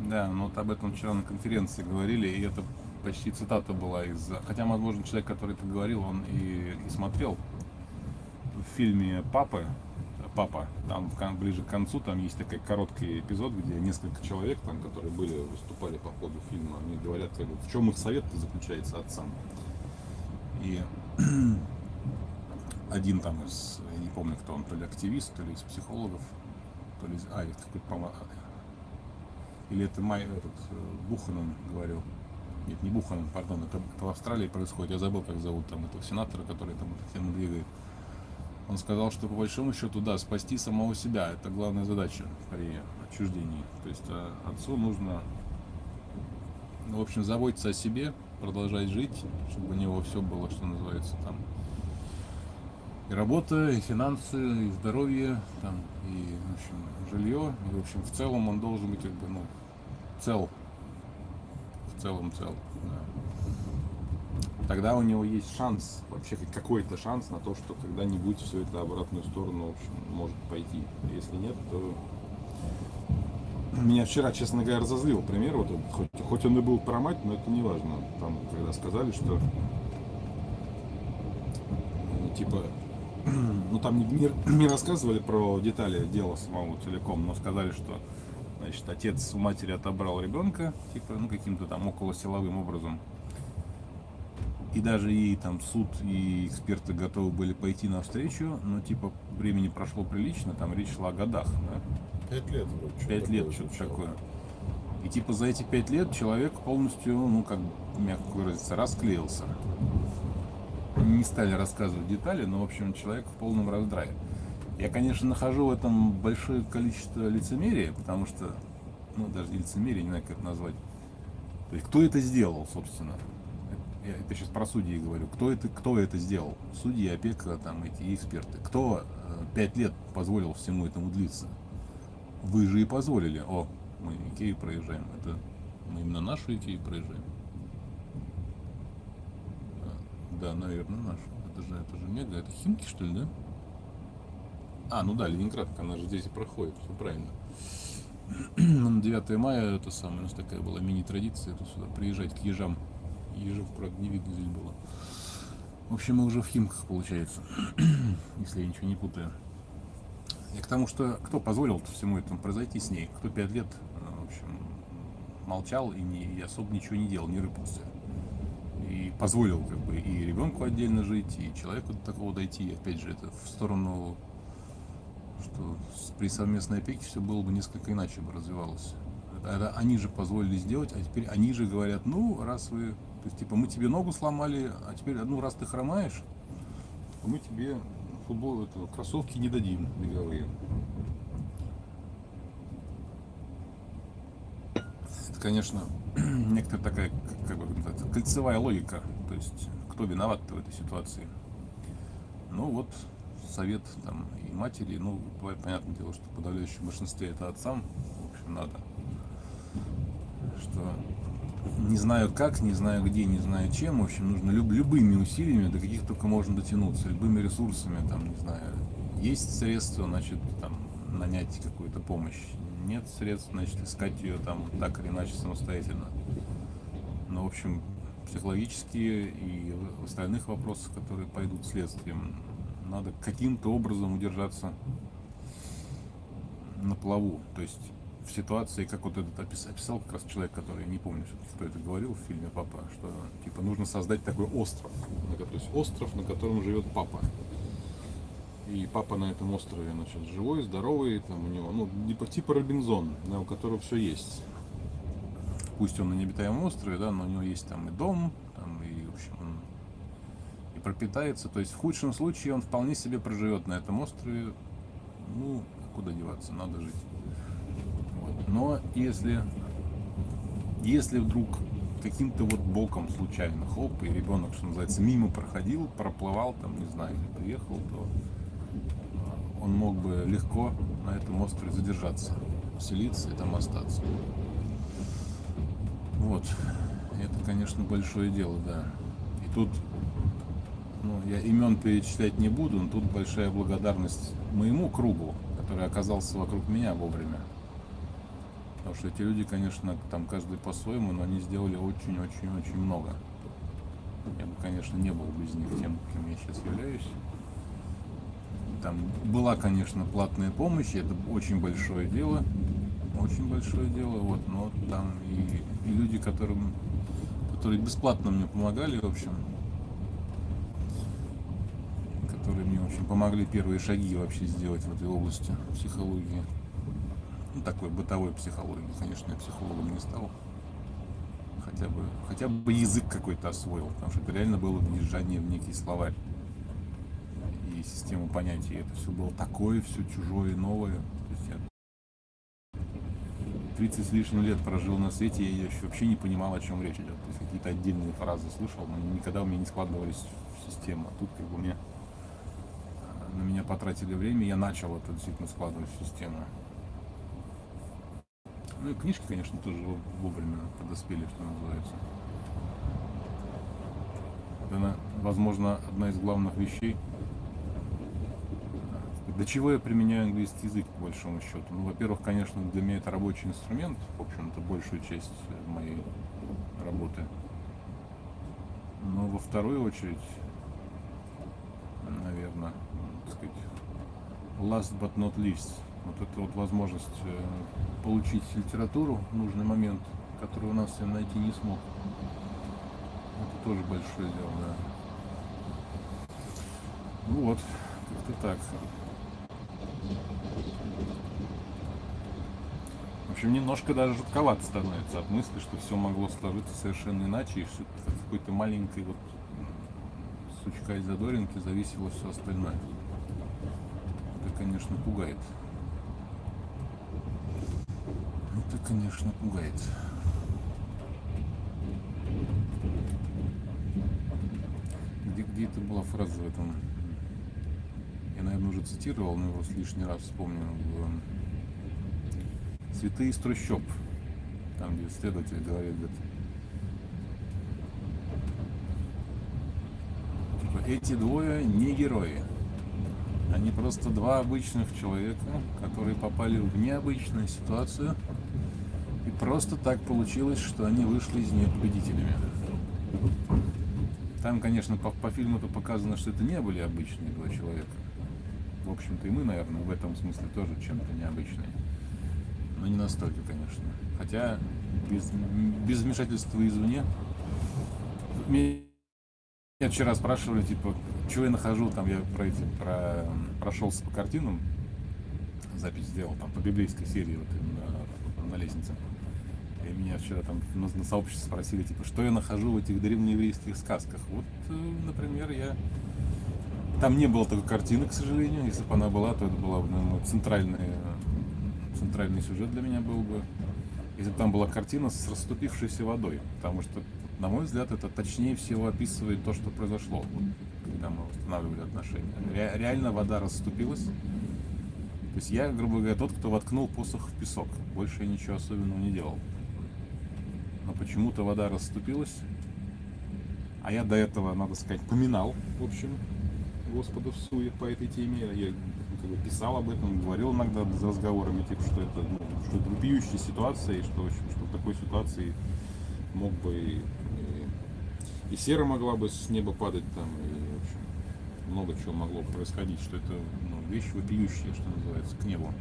Да, ну вот об этом вчера на конференции говорили, и это почти цитата была из... Хотя, возможно, человек, который это говорил, он и, и смотрел в фильме «Папы», «Папа», там ближе к концу, там есть такой короткий эпизод, где несколько человек, там, которые были, выступали по ходу фильма, они говорят, как в чем их совет заключается отцам. И один там из, я не помню, кто он, то ли активист, то ли из психологов, то ли из, а, из какой-то, по-моему, или это Май, этот, э, Буханан говорил. Нет, не Буханан, пардон, это, это в Австралии происходит. Я забыл, как зовут там этого сенатора, который там эту тему двигает. Он сказал, что по большому счету, да, спасти самого себя. Это главная задача при отчуждении. То есть э, отцу нужно, ну, в общем, заботиться о себе, продолжать жить, чтобы у него все было, что называется, там, и работа, и финансы, и здоровье, там, и, в общем, жилье. И, в общем, в целом он должен быть, как бы, ну, цел. В целом цел. да. Тогда у него есть шанс, вообще какой-то шанс на то, что когда-нибудь все это обратную сторону, в общем, может пойти. Если нет, то меня вчера, честно говоря, разозлил пример. Вот хоть, хоть он и был про мать, но это не важно. Там, когда сказали, что ну, типа, ну там не, не- не рассказывали про детали дела самого целиком, но сказали, что значит, отец у матери отобрал ребенка, типа, ну каким-то там около силовым образом. И даже ей там суд и эксперты готовы были пойти навстречу, но типа времени прошло прилично, там речь шла о годах, да? Пять лет вроде. Пять лет, что-то такое. И типа за эти пять лет человек полностью, ну как мягко выразиться, расклеился. Не стали рассказывать детали, но в общем человек в полном раздрае. Я, конечно, нахожу в этом большое количество лицемерия, потому что, ну даже не лицемерие, не знаю, как это назвать. То есть кто это сделал, собственно? Я это сейчас про судьи говорю. Кто это, кто это сделал? Судьи, опека, там эти эксперты. Кто э, пять лет позволил всему этому длиться? Вы же и позволили. О, мы Икею проезжаем. Это мы именно нашу Икею проезжаем. Да, наверное, нашу. Это же, это же мега. Это Химки, что ли, да? А, ну да, Ленинград, она же здесь и проходит, все правильно. Ну, На 9 мая это самое, у нас такая была мини-традиция, это сюда приезжать к ежам. Ежев, правда, не видно здесь было. В общем, мы уже в Химках, получается, если я ничего не путаю. И к тому, что кто позволил всему этому произойти с ней, кто пять лет, э, в общем, молчал и, не, и особо ничего не делал, не рыпался. И позволил как бы и ребенку отдельно жить, и человеку до такого дойти. И опять же, это в сторону, что при совместной опеке все было бы несколько иначе бы развивалось. Это они же позволили сделать, а теперь они же говорят, ну, раз вы, то есть, типа, мы тебе ногу сломали, а теперь, ну, раз ты хромаешь, мы тебе футбол, это, кроссовки не дадим беговые. Это, конечно, некоторая такая, как- бы кольцевая логика. То есть, кто виноват в этой ситуации? Ну вот, совет там и матери, ну, понятное дело, что в подавляющем большинстве это отцам, в общем, надо. Что не знаю как, не знаю где, не знаю чем, в общем, нужно люб- любыми усилиями, до каких только можно дотянуться, любыми ресурсами, там, не знаю, есть средства, значит, там, нанять какую-то помощь, нет средств, значит, искать ее там так или иначе самостоятельно. Но, в общем, психологические и в остальных вопросах, которые пойдут следствием, надо каким-то образом удержаться на плаву. То есть в ситуации, как вот этот опис- описал как раз человек, который, не помню, всё-таки, кто это говорил в фильме «Папа», что типа нужно создать такой остров, то есть остров, на котором живет папа. И папа на этом острове, значит, живой, здоровый, там у него, ну, типа, типа Робинзон, да, у которого все есть. Пусть он на необитаемом острове, да, но у него есть там и дом, там и, в общем, он и пропитается. То есть в худшем случае он вполне себе проживет на этом острове. Ну, а куда деваться, надо жить. Но если, если вдруг каким-то вот боком случайно, хоп, и ребенок, что называется, мимо проходил, проплывал там, не знаю, или приехал, то а, он мог бы легко на этом острове задержаться, селиться и там остаться. Вот. Это, конечно, большое дело, да. И тут, ну, я имен перечислять не буду, но тут большая благодарность моему кругу, который оказался вокруг меня вовремя. Потому что эти люди, конечно, там каждый по-своему, но они сделали очень-очень-очень много. Я бы, конечно, не был без них тем, кем я сейчас являюсь. Там была, конечно, платная помощь, это очень большое дело, очень большое дело, вот, но там и, и люди, которым, которые бесплатно мне помогали, в общем, которые мне очень помогли первые шаги вообще сделать в этой области психологии. Ну, такой бытовой психологии. Конечно, я психологом не стал. Хотя бы, хотя бы язык какой-то освоил, потому что это реально было въезжание в некий словарь и систему понятий. Это все было такое, все чужое, новое. То есть я 30 с лишним лет прожил на свете, я еще вообще не понимал, о чем речь идет. То есть какие-то отдельные фразы слышал, но никогда у меня не складывались в систему. А тут как бы мне э, на меня потратили время, я начал это действительно складывать в систему. Ну и книжки, конечно, тоже во- вовремя подоспели, что называется. Это, возможно, одна из главных вещей. Для чего я применяю английский язык, по большому счету? Ну, во-первых, конечно, для меня это рабочий инструмент, в общем-то, большую часть моей работы. Но во вторую очередь, наверное, так сказать, last but not least, вот эта вот возможность э, получить литературу в нужный момент, которую у нас я найти не смог. Это тоже большое дело, да. Ну вот, как-то так. В общем, немножко даже жутковато становится от мысли, что все могло сложиться совершенно иначе, и что какой-то маленькой вот сучка из задоринки зависело все остальное. Это, конечно, пугает. Это, конечно, пугает. Где, где это была фраза в этом? Я, наверное, уже цитировал, но его лишний раз вспомню. В «Цветы из трущоб». Там, где следователь говорит, говорит, типа, эти двое не герои. Они просто два обычных человека, которые попали в необычную ситуацию. Просто так получилось, что они вышли из нее победителями. Там, конечно, по, по фильму-то показано, что это не были обычные два человека. В общем-то, и мы, наверное, в этом смысле тоже чем-то необычные. Но не настолько, конечно. Хотя без, без вмешательства извне. Меня вчера спрашивали, типа, что я нахожу, там я про эти, про, прошелся по картинам, запись сделал, там, по библейской серии, вот именно на лестнице. Меня вчера там на, на сообществе спросили, типа, что я нахожу в этих древнееврейских сказках. Вот, э, например, я... Там не было такой картины, к сожалению. Если бы она была, то это была бы, наверное, центральный, центральный сюжет для меня был бы. Если бы там была картина с расступившейся водой. Потому что, на мой взгляд, это точнее всего описывает то, что произошло, когда мы восстанавливали отношения. Ре- реально вода расступилась. То есть я, грубо говоря, тот, кто воткнул посох в песок. Больше я ничего особенного не делал. Но почему-то вода расступилась. А я до этого, надо сказать, поминал, в общем, Господа в суе по этой теме. Я как бы, писал об этом, говорил иногда за разговорами, типа, что это, ну, что это вопиющая ситуация, и что, в общем, что в такой ситуации мог бы и, и, и сера могла бы с неба падать там, и, в общем, много чего могло происходить, что это ну, вещь вопиющая, что называется, к небу.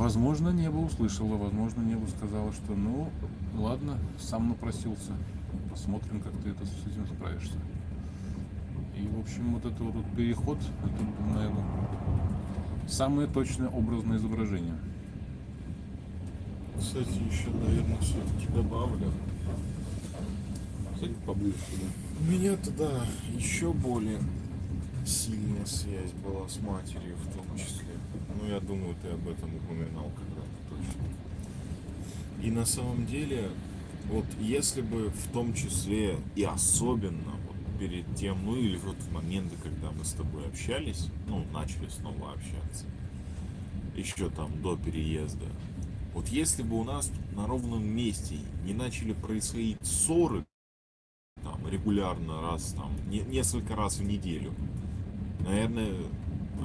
Возможно, небо услышало, возможно, небо сказала, что ну, ладно, сам напросился. Посмотрим, как ты это с этим справишься. И, в общем, вот это вот переход, это, наверное, самое точное образное изображение. Кстати, еще, наверное, все-таки добавлю. Садись поближе сюда. У меня-то, да, еще более сильная связь была с матерью в том числе. Ну, я думаю, ты об этом упоминал когда-то точно. И на самом деле, вот если бы в том числе и особенно вот перед тем, ну или вот в моменты, когда мы с тобой общались, ну, начали снова общаться, еще там до переезда, вот если бы у нас на ровном месте не начали происходить ссоры, там, регулярно, раз, там, не- несколько раз в неделю, наверное,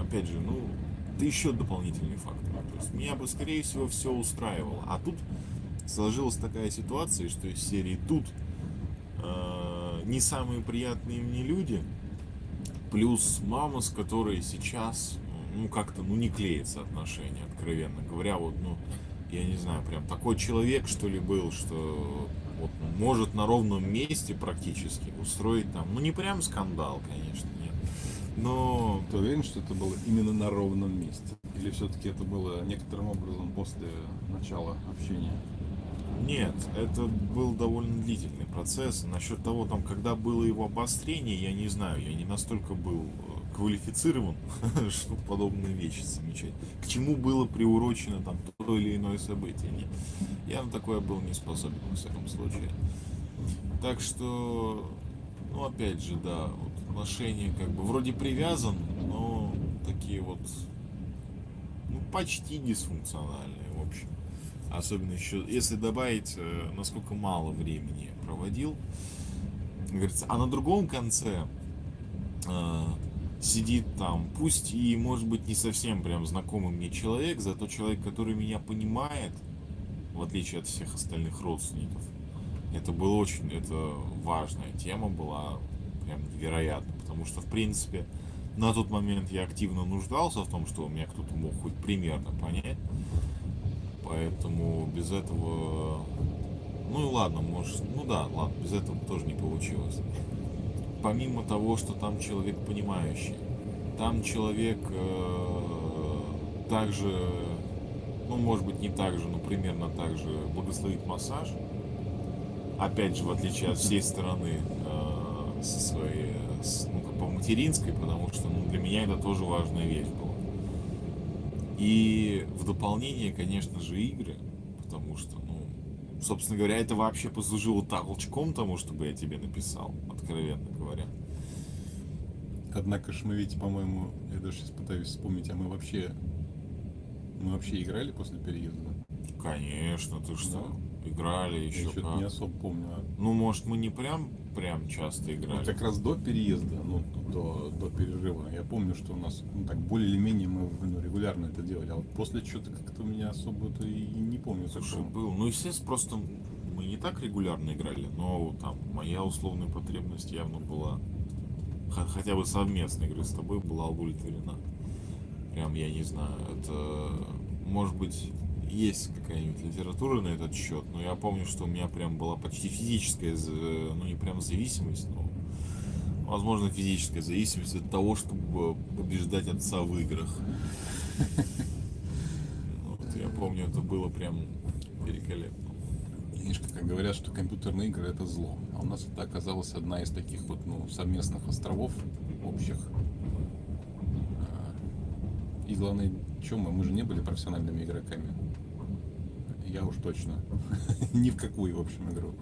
опять же, ну, это еще дополнительный фактор. То есть меня бы, скорее всего, все устраивало. А тут сложилась такая ситуация, что из серии тут э, не самые приятные мне люди, плюс мама, с которой сейчас, ну, как-то, ну, не клеится отношения, откровенно говоря, вот, ну, я не знаю, прям такой человек, что ли, был, что вот может на ровном месте практически устроить там, ну, не прям скандал, конечно, но Ты уверен, что это было именно на ровном месте? Или все-таки это было некоторым образом после начала общения? Нет, это был довольно длительный процесс. Насчет того, там, когда было его обострение, я не знаю, я не настолько был э, квалифицирован, чтобы подобные вещи замечать. К чему было приурочено там то или иное событие. Нет. Я на такое был не способен, во всяком случае. Так что, ну, опять же, да, вот отношения как бы вроде привязан, но такие вот, ну, почти дисфункциональные, в общем. Особенно еще, если добавить, э, насколько мало времени проводил. Говорится, а на другом конце э, сидит там, пусть и может быть не совсем прям знакомый мне человек, зато человек, который меня понимает, в отличие от всех остальных родственников. Это было очень, это важная тема была, прям невероятно, потому что, в принципе, на тот момент я активно нуждался в том, что меня кто-то мог хоть примерно понять. Поэтому без этого... Ну и ладно, может... Ну да, ладно, без этого тоже не получилось. Помимо того, что там человек понимающий, там человек э, также, ну может быть не так же, но примерно так же благословит массаж. Опять же, в отличие от всей стороны э, со своей, с- ну, как по материнской, потому что ну, для меня это тоже важная вещь была. И в дополнение, конечно же, игры, потому что, ну, собственно говоря, это вообще послужило толчком тому, чтобы я тебе написал, откровенно говоря. Однако ж мы ведь, по-моему, я даже сейчас пытаюсь вспомнить, а мы вообще... Мы вообще играли после переезда? Конечно, ты что, играли Я еще что-то не особо помню. А Ну, может, мы не прям, прям часто Вот играли. как раз до переезда, ну, до, до перерыва, я помню, что у нас, ну, так, более или менее мы ну, регулярно это делали. А вот после что-то как-то у меня особо-то и не помню. Слушай, такого. был. Ну, естественно, просто мы не так регулярно играли, но там моя условная потребность явно была, хотя бы совместной игры с тобой была удовлетворена. Прям, я не знаю, это, может быть, есть какая-нибудь литература на этот счет, но я помню, что у меня прям была почти физическая, ну не прям зависимость, но возможно физическая зависимость от того, чтобы побеждать отца в играх. Вот, я помню, это было прям великолепно. Видишь, как говорят, что компьютерные игры это зло. А у нас это оказалась одна из таких вот ну, совместных островов общих. А, И главное, чем мы? Мы же не были профессиональными игроками. Я уж точно. Ни в какую, в общем, игру.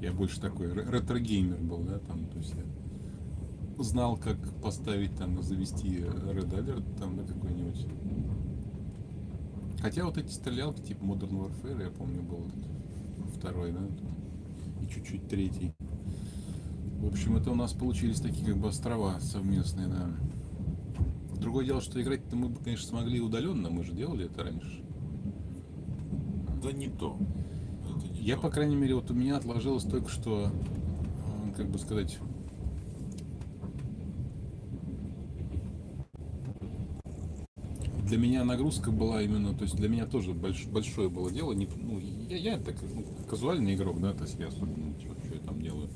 Я больше такой ре- ретро-геймер был, да, там, то есть я знал, как поставить там, завести Red Alert там, да, какой-нибудь. Хотя вот эти стрелялки, типа Modern Warfare, я помню, был второй, да, и чуть-чуть третий. В общем, это у нас получились такие как бы острова совместные, да. Другое дело, что играть-то мы бы, конечно, смогли удаленно, мы же делали это раньше. Да не то. Это не Я, то. по крайней мере, вот у меня отложилось только что, э, как бы сказать, для меня нагрузка была именно, то есть для меня тоже больш- большое было дело. Не, ну, я, я так ну, казуальный игрок, да, то есть я особо ничего, что я там делаю.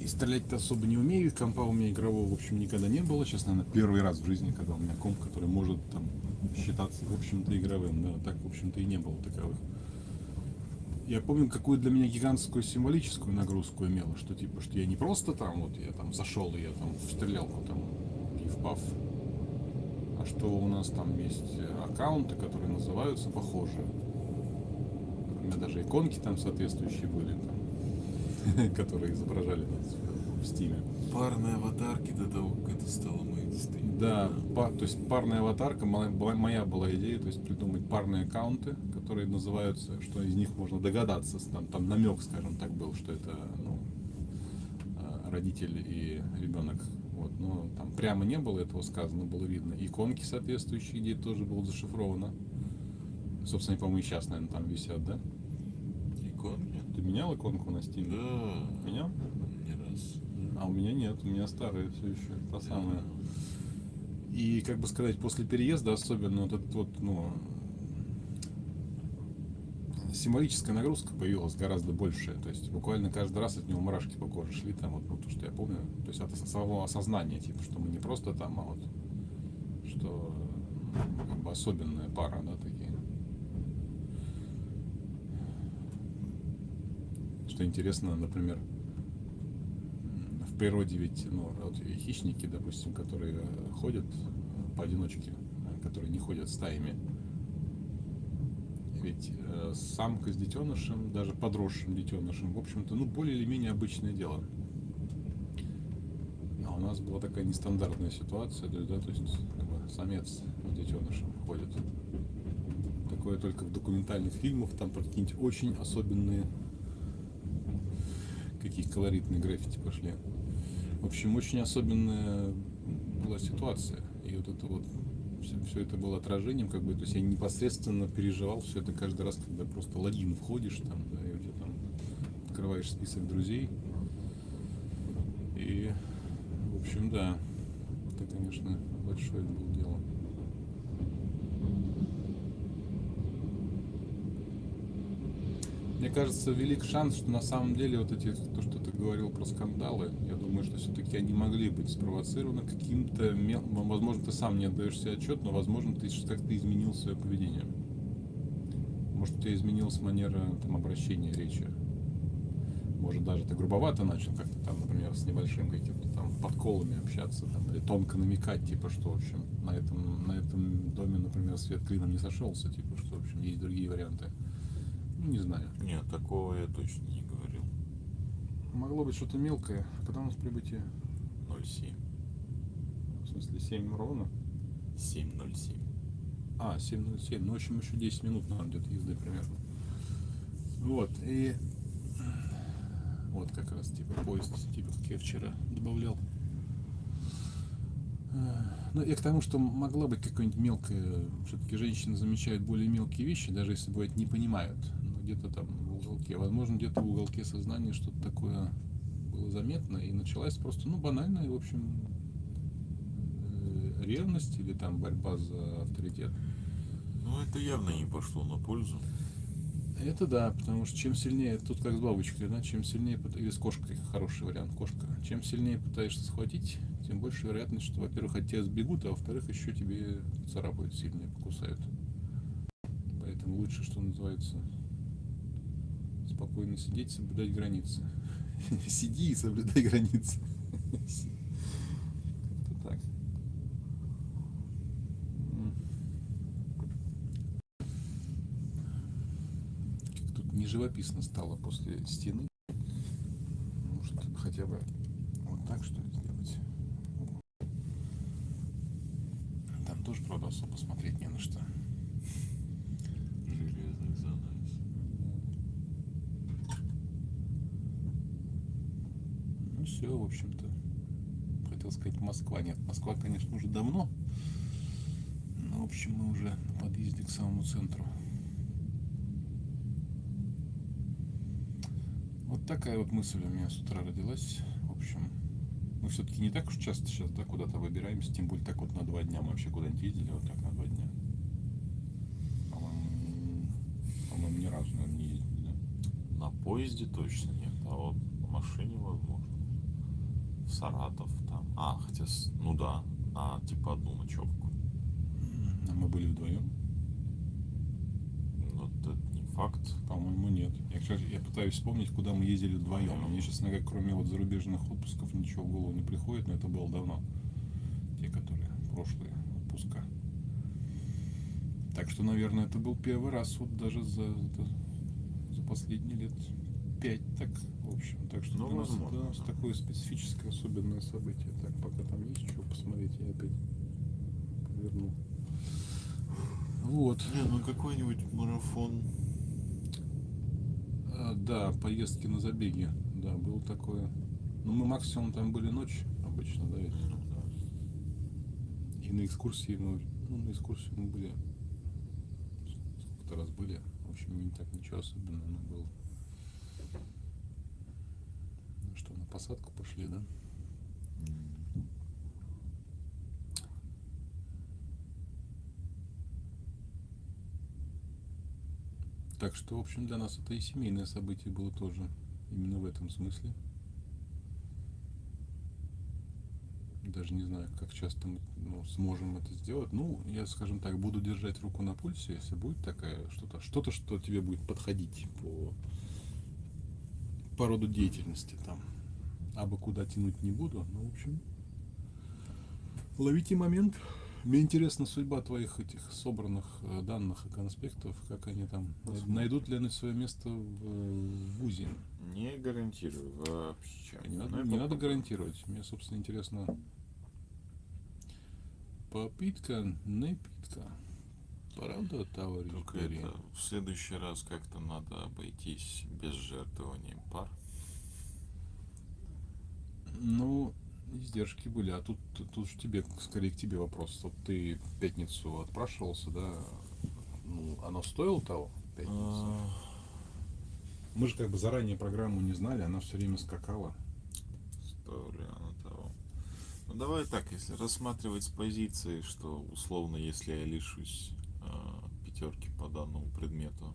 И стрелять-то особо не умею, компа у меня игрового, в общем, никогда не было. Сейчас, наверное, первый раз в жизни, когда у меня комп, который может там считаться, в общем-то, игровым, да, так, в общем-то, и не было таковых. Я помню, какую для меня гигантскую символическую нагрузку имело, что типа, что я не просто там, вот я там зашел и я там в стрелялку там и в а что у нас там есть аккаунты, которые называются похоже. У меня даже иконки там соответствующие были, там, которые изображали нас в стиме. Парные аватарки до того, как это стало мейнстримом. Да, па- то есть парная аватарка, моя, была- идея, то есть придумать парные аккаунты, которые называются, что из них можно догадаться, там, там намек, скажем так, был, что это ну, а, родитель и ребенок. Вот, но там прямо не было этого сказано, было видно. Иконки соответствующие, где тоже было зашифровано. Собственно, по-моему, сейчас, наверное, там висят, да? Иконки? Ты менял иконку на Steam? Да. Менял? Не раз. А у меня нет, у меня старая все еще, та самая. И, как бы сказать, после переезда особенно вот этот вот, ну, символическая нагрузка появилась гораздо большая. То есть буквально каждый раз от него мурашки по коже шли, там вот, ну, то, что я помню. То есть от самого осознания, типа, что мы не просто там, а вот, что ну, как бы особенная пара, да, такие. Что интересно, например, природе ведь, ну, вот хищники, допустим, которые ходят поодиночке, э, которые не ходят стаями, ведь э, самка с детенышем, даже подросшим детенышем, в общем-то, ну, более или менее обычное дело. А у нас была такая нестандартная ситуация, есть, да, то есть как бы, самец с детенышем ходит. Такое только в документальных фильмах, там про какие-нибудь очень особенные, какие колоритные граффити пошли. В общем, очень особенная была ситуация. И вот это вот все, это было отражением, как бы, то есть я непосредственно переживал все это каждый раз, когда просто логин входишь, там, да, и у тебя там открываешь список друзей. И, в общем, да, это, конечно, большое было дело. Мне кажется, велик шанс, что на самом деле вот эти, то, что ты говорил про скандалы, я думаю, что все-таки они могли быть спровоцированы каким-то, мел- возможно, ты сам не отдаешь себе отчет, но, возможно, ты как-то изменил свое поведение. Может, у тебя изменилась манера там, обращения речи. Может, даже ты грубовато начал как-то там, например, с небольшим каким-то там подколами общаться, там, или тонко намекать, типа, что, в общем, на этом, на этом доме, например, свет клином не сошелся, типа, что, в общем, есть другие варианты. Ну, не знаю. Нет, такого я точно не говорил. Могло быть что-то мелкое. Когда у нас прибытие? 07. В смысле, 7 ровно? 707. А, 7.07. Ну, в общем, еще 10 минут, наверное, где-то езды примерно. Вот, и... Вот как раз, типа, поезд, типа, как я вчера добавлял. А, Ну, я к тому, что могла быть какая-нибудь мелкая... Все-таки женщины замечают более мелкие вещи, даже если, бывает, не понимают. Где-то там в уголке. Возможно, где-то в уголке сознания что-то такое было заметно. И началась просто, ну, банальная, в общем, э, ревность или там борьба за авторитет. Ну, это явно не пошло на пользу. Это да, потому что чем сильнее, тут как с бабочкой, да, чем сильнее, или с кошкой, хороший вариант, кошка, чем сильнее пытаешься схватить, тем больше вероятность, что, во-первых, от тебя сбегут, а во-вторых, еще тебе царапают сильнее, покусают. Поэтому лучше, что называется, спокойно сидеть, соблюдать границы. Сиди и соблюдай границы. Как-то так. Как тут не живописно стало после стены. Может, хотя бы вот так что ли сделать. Там тоже, правда, особо смотреть не на что. Все, в общем-то. Хотел сказать Москва. Нет, Москва, конечно, уже давно. Но, в общем, мы уже на подъезде к самому центру. Вот такая вот мысль у меня с утра родилась. В общем, Мы все-таки не так уж часто сейчас да, куда-то выбираемся, тем более так вот на два дня мы вообще куда-нибудь ездили, вот так на два дня. По-моему, ни разу, не ездили? На поезде точно нет, а вот на машине возможно. Саратов там. А, хотя, ну да, а типа одну ночевку. А мы были вдвоем? Ну, это не факт. По-моему, нет. Я, кстати, я пытаюсь вспомнить, куда мы ездили вдвоем. Мне, честно говоря, кроме вот зарубежных отпусков ничего в голову не приходит, но это было давно. Те, которые прошлые отпуска. Так что, наверное, это был первый раз вот даже за, это- за последние лет пять так, в общем. Так что Ну, для, нас, для нас да. такое специфическое, особенное событие. Так, пока там есть что посмотреть, я опять повернул. Вот. Не, ну какой-нибудь марафон. А, Да, поездки на забеги, да, было такое. Ну, мы максимум там были ночь обычно, да, ведь? И на экскурсии мы, ну, на экскурсии мы были, сколько-то раз были, в общем, не так ничего особенного, но было. Ну что, на посадку пошли, да? Так что, в общем, для нас это и семейное событие было тоже, именно в этом смысле. Даже не знаю, как часто мы ну, сможем это сделать. Ну, я, скажем так, буду держать руку на пульсе, если будет такая что-то, что-то, что тебе будет подходить по, по роду деятельности там. Абы куда тянуть не буду, но, в общем, ловите момент. Мне интересна судьба твоих этих собранных э, данных и конспектов, как они там Посмотрим. найдут ли они свое место в, э, в ВУЗе. Не гарантирую вообще. Не Ну, надо, не надо гарантировать. Мне, собственно, интересно. Попытка, не питка. Правда, товарищ Только это в следующий раз как-то надо обойтись без жертвованием пар. Ну, издержки были. А тут, тут же тебе, скорее к тебе вопрос. Вот ты в пятницу отпрашивался, да? Ну, оно стоило того? в Пятницу? А, Мы же как бы заранее программу не знали, она все время скакала. Стоило ли оно того? Ну давай так, если рассматривать с позиции, что условно, если я лишусь пятерки по данному предмету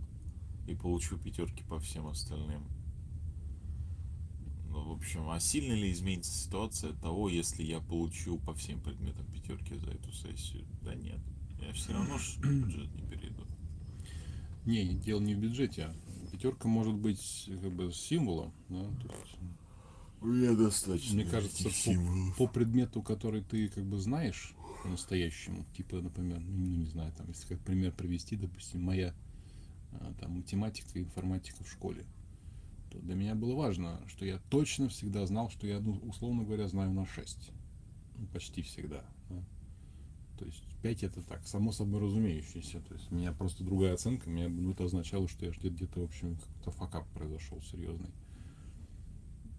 и получу пятерки по всем остальным. Ну, в общем, а сильно ли изменится ситуация от того, если я получу по всем предметам пятерки за эту сессию? Да нет. Я все равно ж бюджет не перейду. Не, дело не в бюджете. Пятерка может быть как бы символом, да, то есть У меня достаточно. Мне кажется, по, по предмету, который ты как бы знаешь по-настоящему, типа, например, ну не знаю, там, если как пример привести, допустим, моя а, там математика и информатика в школе, то для меня было важно, что я точно всегда знал, что я, ну, условно говоря, знаю на 6. Ну, почти всегда. да. То есть 5 это так, само собой разумеющееся. То есть у меня просто другая оценка, меня, ну, это означало, что я где-то, в общем, какой-то факап произошел серьезный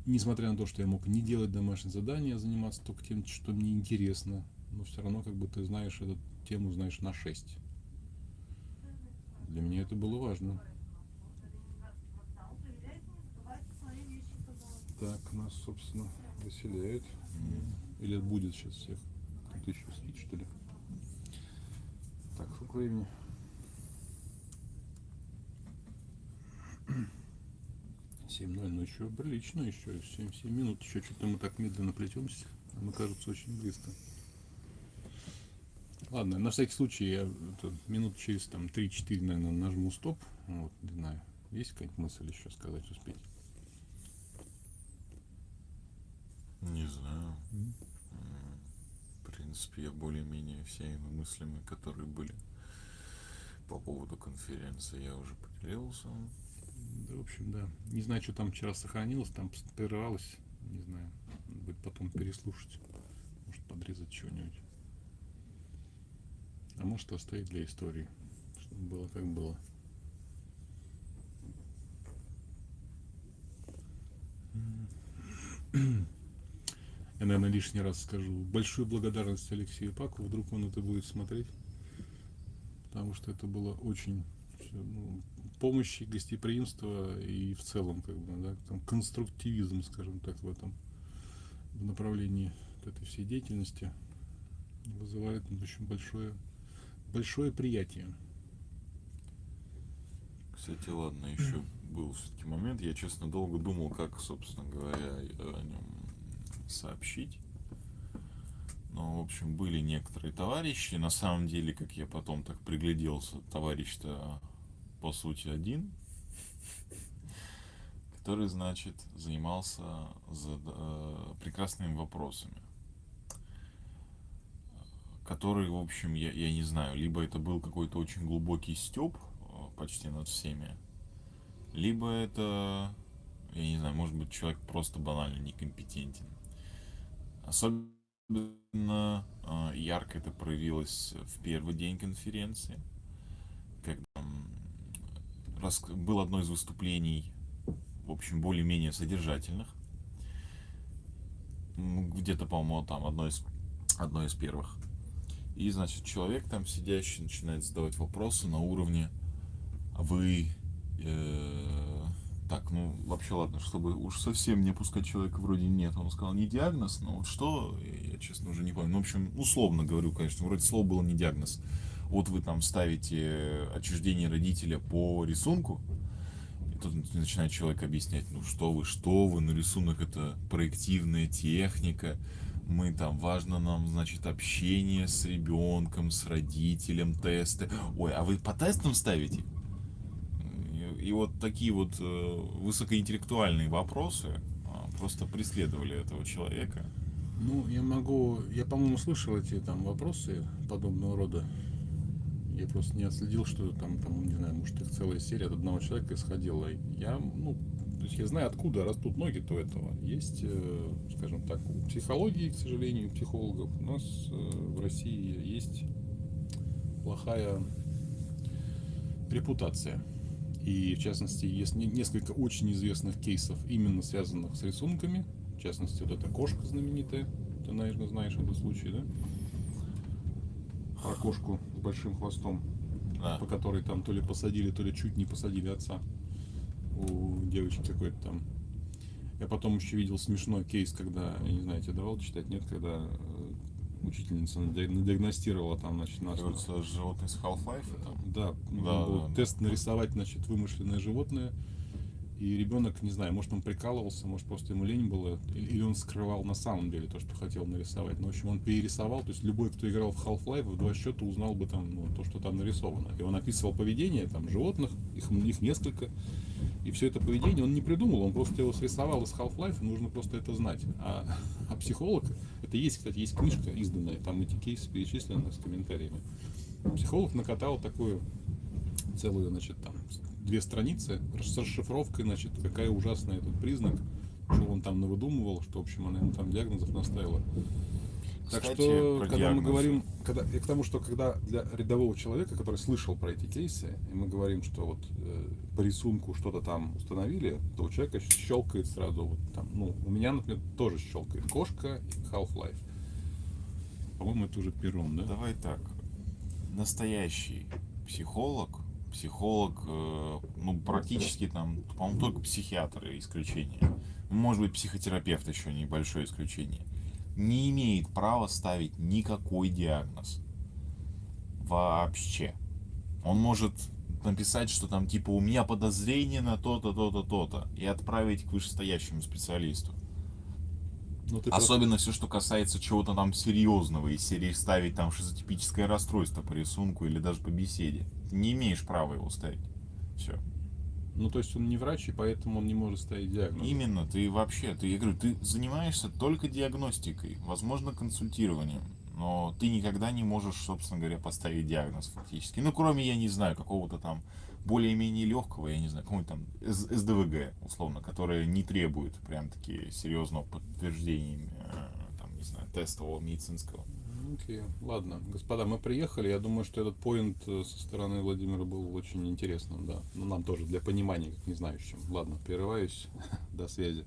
несмотря на то, что я мог не делать домашние задания, а заниматься только тем, что мне интересно, но все равно как бы ты знаешь эту тему, знаешь на 6. Для меня это было важно. Так, нас, собственно, выселяют. Или будет сейчас всех. Еще спит, что ли? Так, сколько времени? Семь ноль, ну еще прилично, еще семь, семь минут, еще что-то мы так медленно плетемся, а мы кажется очень близко. Ладно, на всякий случай я это, минут через там 3-4, наверное, нажму стоп. Вот, не знаю, есть какая-нибудь мысль еще сказать, успеть? Не знаю. М, В принципе, я более-менее всеми мыслями, которые были по поводу конференции, я уже поделился. Да, в общем, да. Не знаю, что там вчера сохранилось, там прерывалось. Не знаю. Надо будет потом переслушать. Может, подрезать чего-нибудь. А может, оставить для истории. Чтобы было как было. Я, наверное, лишний раз скажу. Большую благодарность Алексею Паку. Вдруг он это будет смотреть. Потому что это было очень ну, помощи, гостеприимство и в целом, как бы, да, там, конструктивизм, скажем так, в этом в направлении этой всей деятельности вызывает очень большое, большое приятие. Кстати, ладно, еще был все-таки момент. Я, честно, долго думал, как, собственно говоря, о нем сообщить. Но, в общем, были некоторые товарищи. На самом деле, как я потом так пригляделся, товарищ-то, по сути, один. Который, значит, занимался за, э, прекрасными вопросами. Который, в общем, я, я не знаю, либо это был какой-то очень глубокий степ почти над всеми, либо это, я не знаю, может быть, человек просто банально некомпетентен. Особенно э, ярко это проявилось в первый день конференции, когда было одно из выступлений, в общем, более-менее содержательных. Где-то, по-моему, там одно из, одно из первых. И, значит, человек там сидящий начинает задавать вопросы на уровне «А вы э, так, ну вообще ладно, чтобы уж совсем не пускать человека вроде нет. Он сказал не диагноз, но вот что, я честно уже не помню. Ну, в общем, условно говорю, конечно, вроде слово было не диагноз. Вот вы там ставите отчуждение родителя по рисунку, и тут начинает человек объяснять, ну что вы, что вы, ну рисунок это проективная техника, мы там, важно нам, значит, общение с ребенком, с родителем, тесты. Ой, а вы по тестам ставите? И вот такие вот э, высокоинтеллектуальные вопросы а, просто преследовали этого человека. Ну, я могу, я, по-моему, слышал эти там вопросы подобного рода. Я просто не отследил, что там, там, не знаю, может, их целая серия от одного человека исходила. Я, ну, то есть я знаю, откуда растут ноги-то этого. Есть, э, скажем так, у психологии, к сожалению, у психологов у нас э, в России есть плохая репутация. И, в частности, есть несколько очень известных кейсов, именно связанных с рисунками. В частности, вот эта кошка знаменитая. Ты, наверное, знаешь этот случай, да? Про кошку с большим хвостом, Да. по которой там то ли посадили, то ли чуть не посадили отца. У девочки какой-то там. Я потом еще видел смешной кейс, когда, я не знаю, тебе давал читать, нет, когда э, учительница нади- надиагностировала там, значит, нас. Кажется, животные с Half-Life. Да, был да, да. тест нарисовать, значит, вымышленное животное. И ребенок, не знаю, может он прикалывался, может просто ему лень было, или он скрывал на самом деле то, что хотел нарисовать. Но, в общем, он перерисовал, то есть любой, кто играл в Half-Life, в два счета узнал бы там ну, то, что там нарисовано. И он описывал поведение там животных, их, их несколько. И все это поведение он не придумал, он просто его срисовал из Half-Life, нужно просто это знать. А, а психолог, это есть, кстати, есть книжка изданная, там эти кейсы перечислены с комментариями. Психолог накатал такую целую, значит, там две страницы с расшифровкой, значит, какая ужасная этот признак, что он там навыдумывал, что, в общем, она ему там диагнозов наставила. Так Кстати, что, про когда мы диагнозы. говорим, когда, и к тому, что когда для рядового человека, который слышал про эти кейсы, и мы говорим, что вот э, по рисунку что-то там установили, то у человека щелкает сразу вот там, ну, у меня, например, тоже щелкает кошка и Half-Life. По-моему, это уже пером, да? Давай так. Настоящий психолог, психолог, э, ну, практически там, по-моему, только психиатры исключение. Ну, Может быть, психотерапевт еще небольшое исключение. Не имеет права ставить никакой диагноз. Вообще. Он может написать, что там типа у меня подозрение на то-то, то-то, то-то, и отправить к вышестоящему специалисту. Ну, ты просто- Особенно все, что касается чего-то там серьезного, из серии ставить там шизотипическое расстройство по рисунку или даже по беседе. Не имеешь права его ставить. Все. Ну, то есть он не врач, и поэтому он не может ставить диагноз. Именно, ты вообще, ты, я говорю, ты занимаешься только диагностикой, возможно, консультированием, но ты никогда не можешь, собственно говоря, поставить диагноз фактически. Ну, кроме, я не знаю, какого-то там более-менее легкого, я не знаю, какого-нибудь там СДВГ, условно, которое не требует прям таки серьезного подтверждения, э, там, не знаю, тестового медицинского. Окей, ладно. Господа, мы приехали. Я думаю, что этот поинт э, со стороны Владимира был очень интересным, да. Ну, нам тоже для понимания, как не знающим. Ладно, прерываюсь. До связи.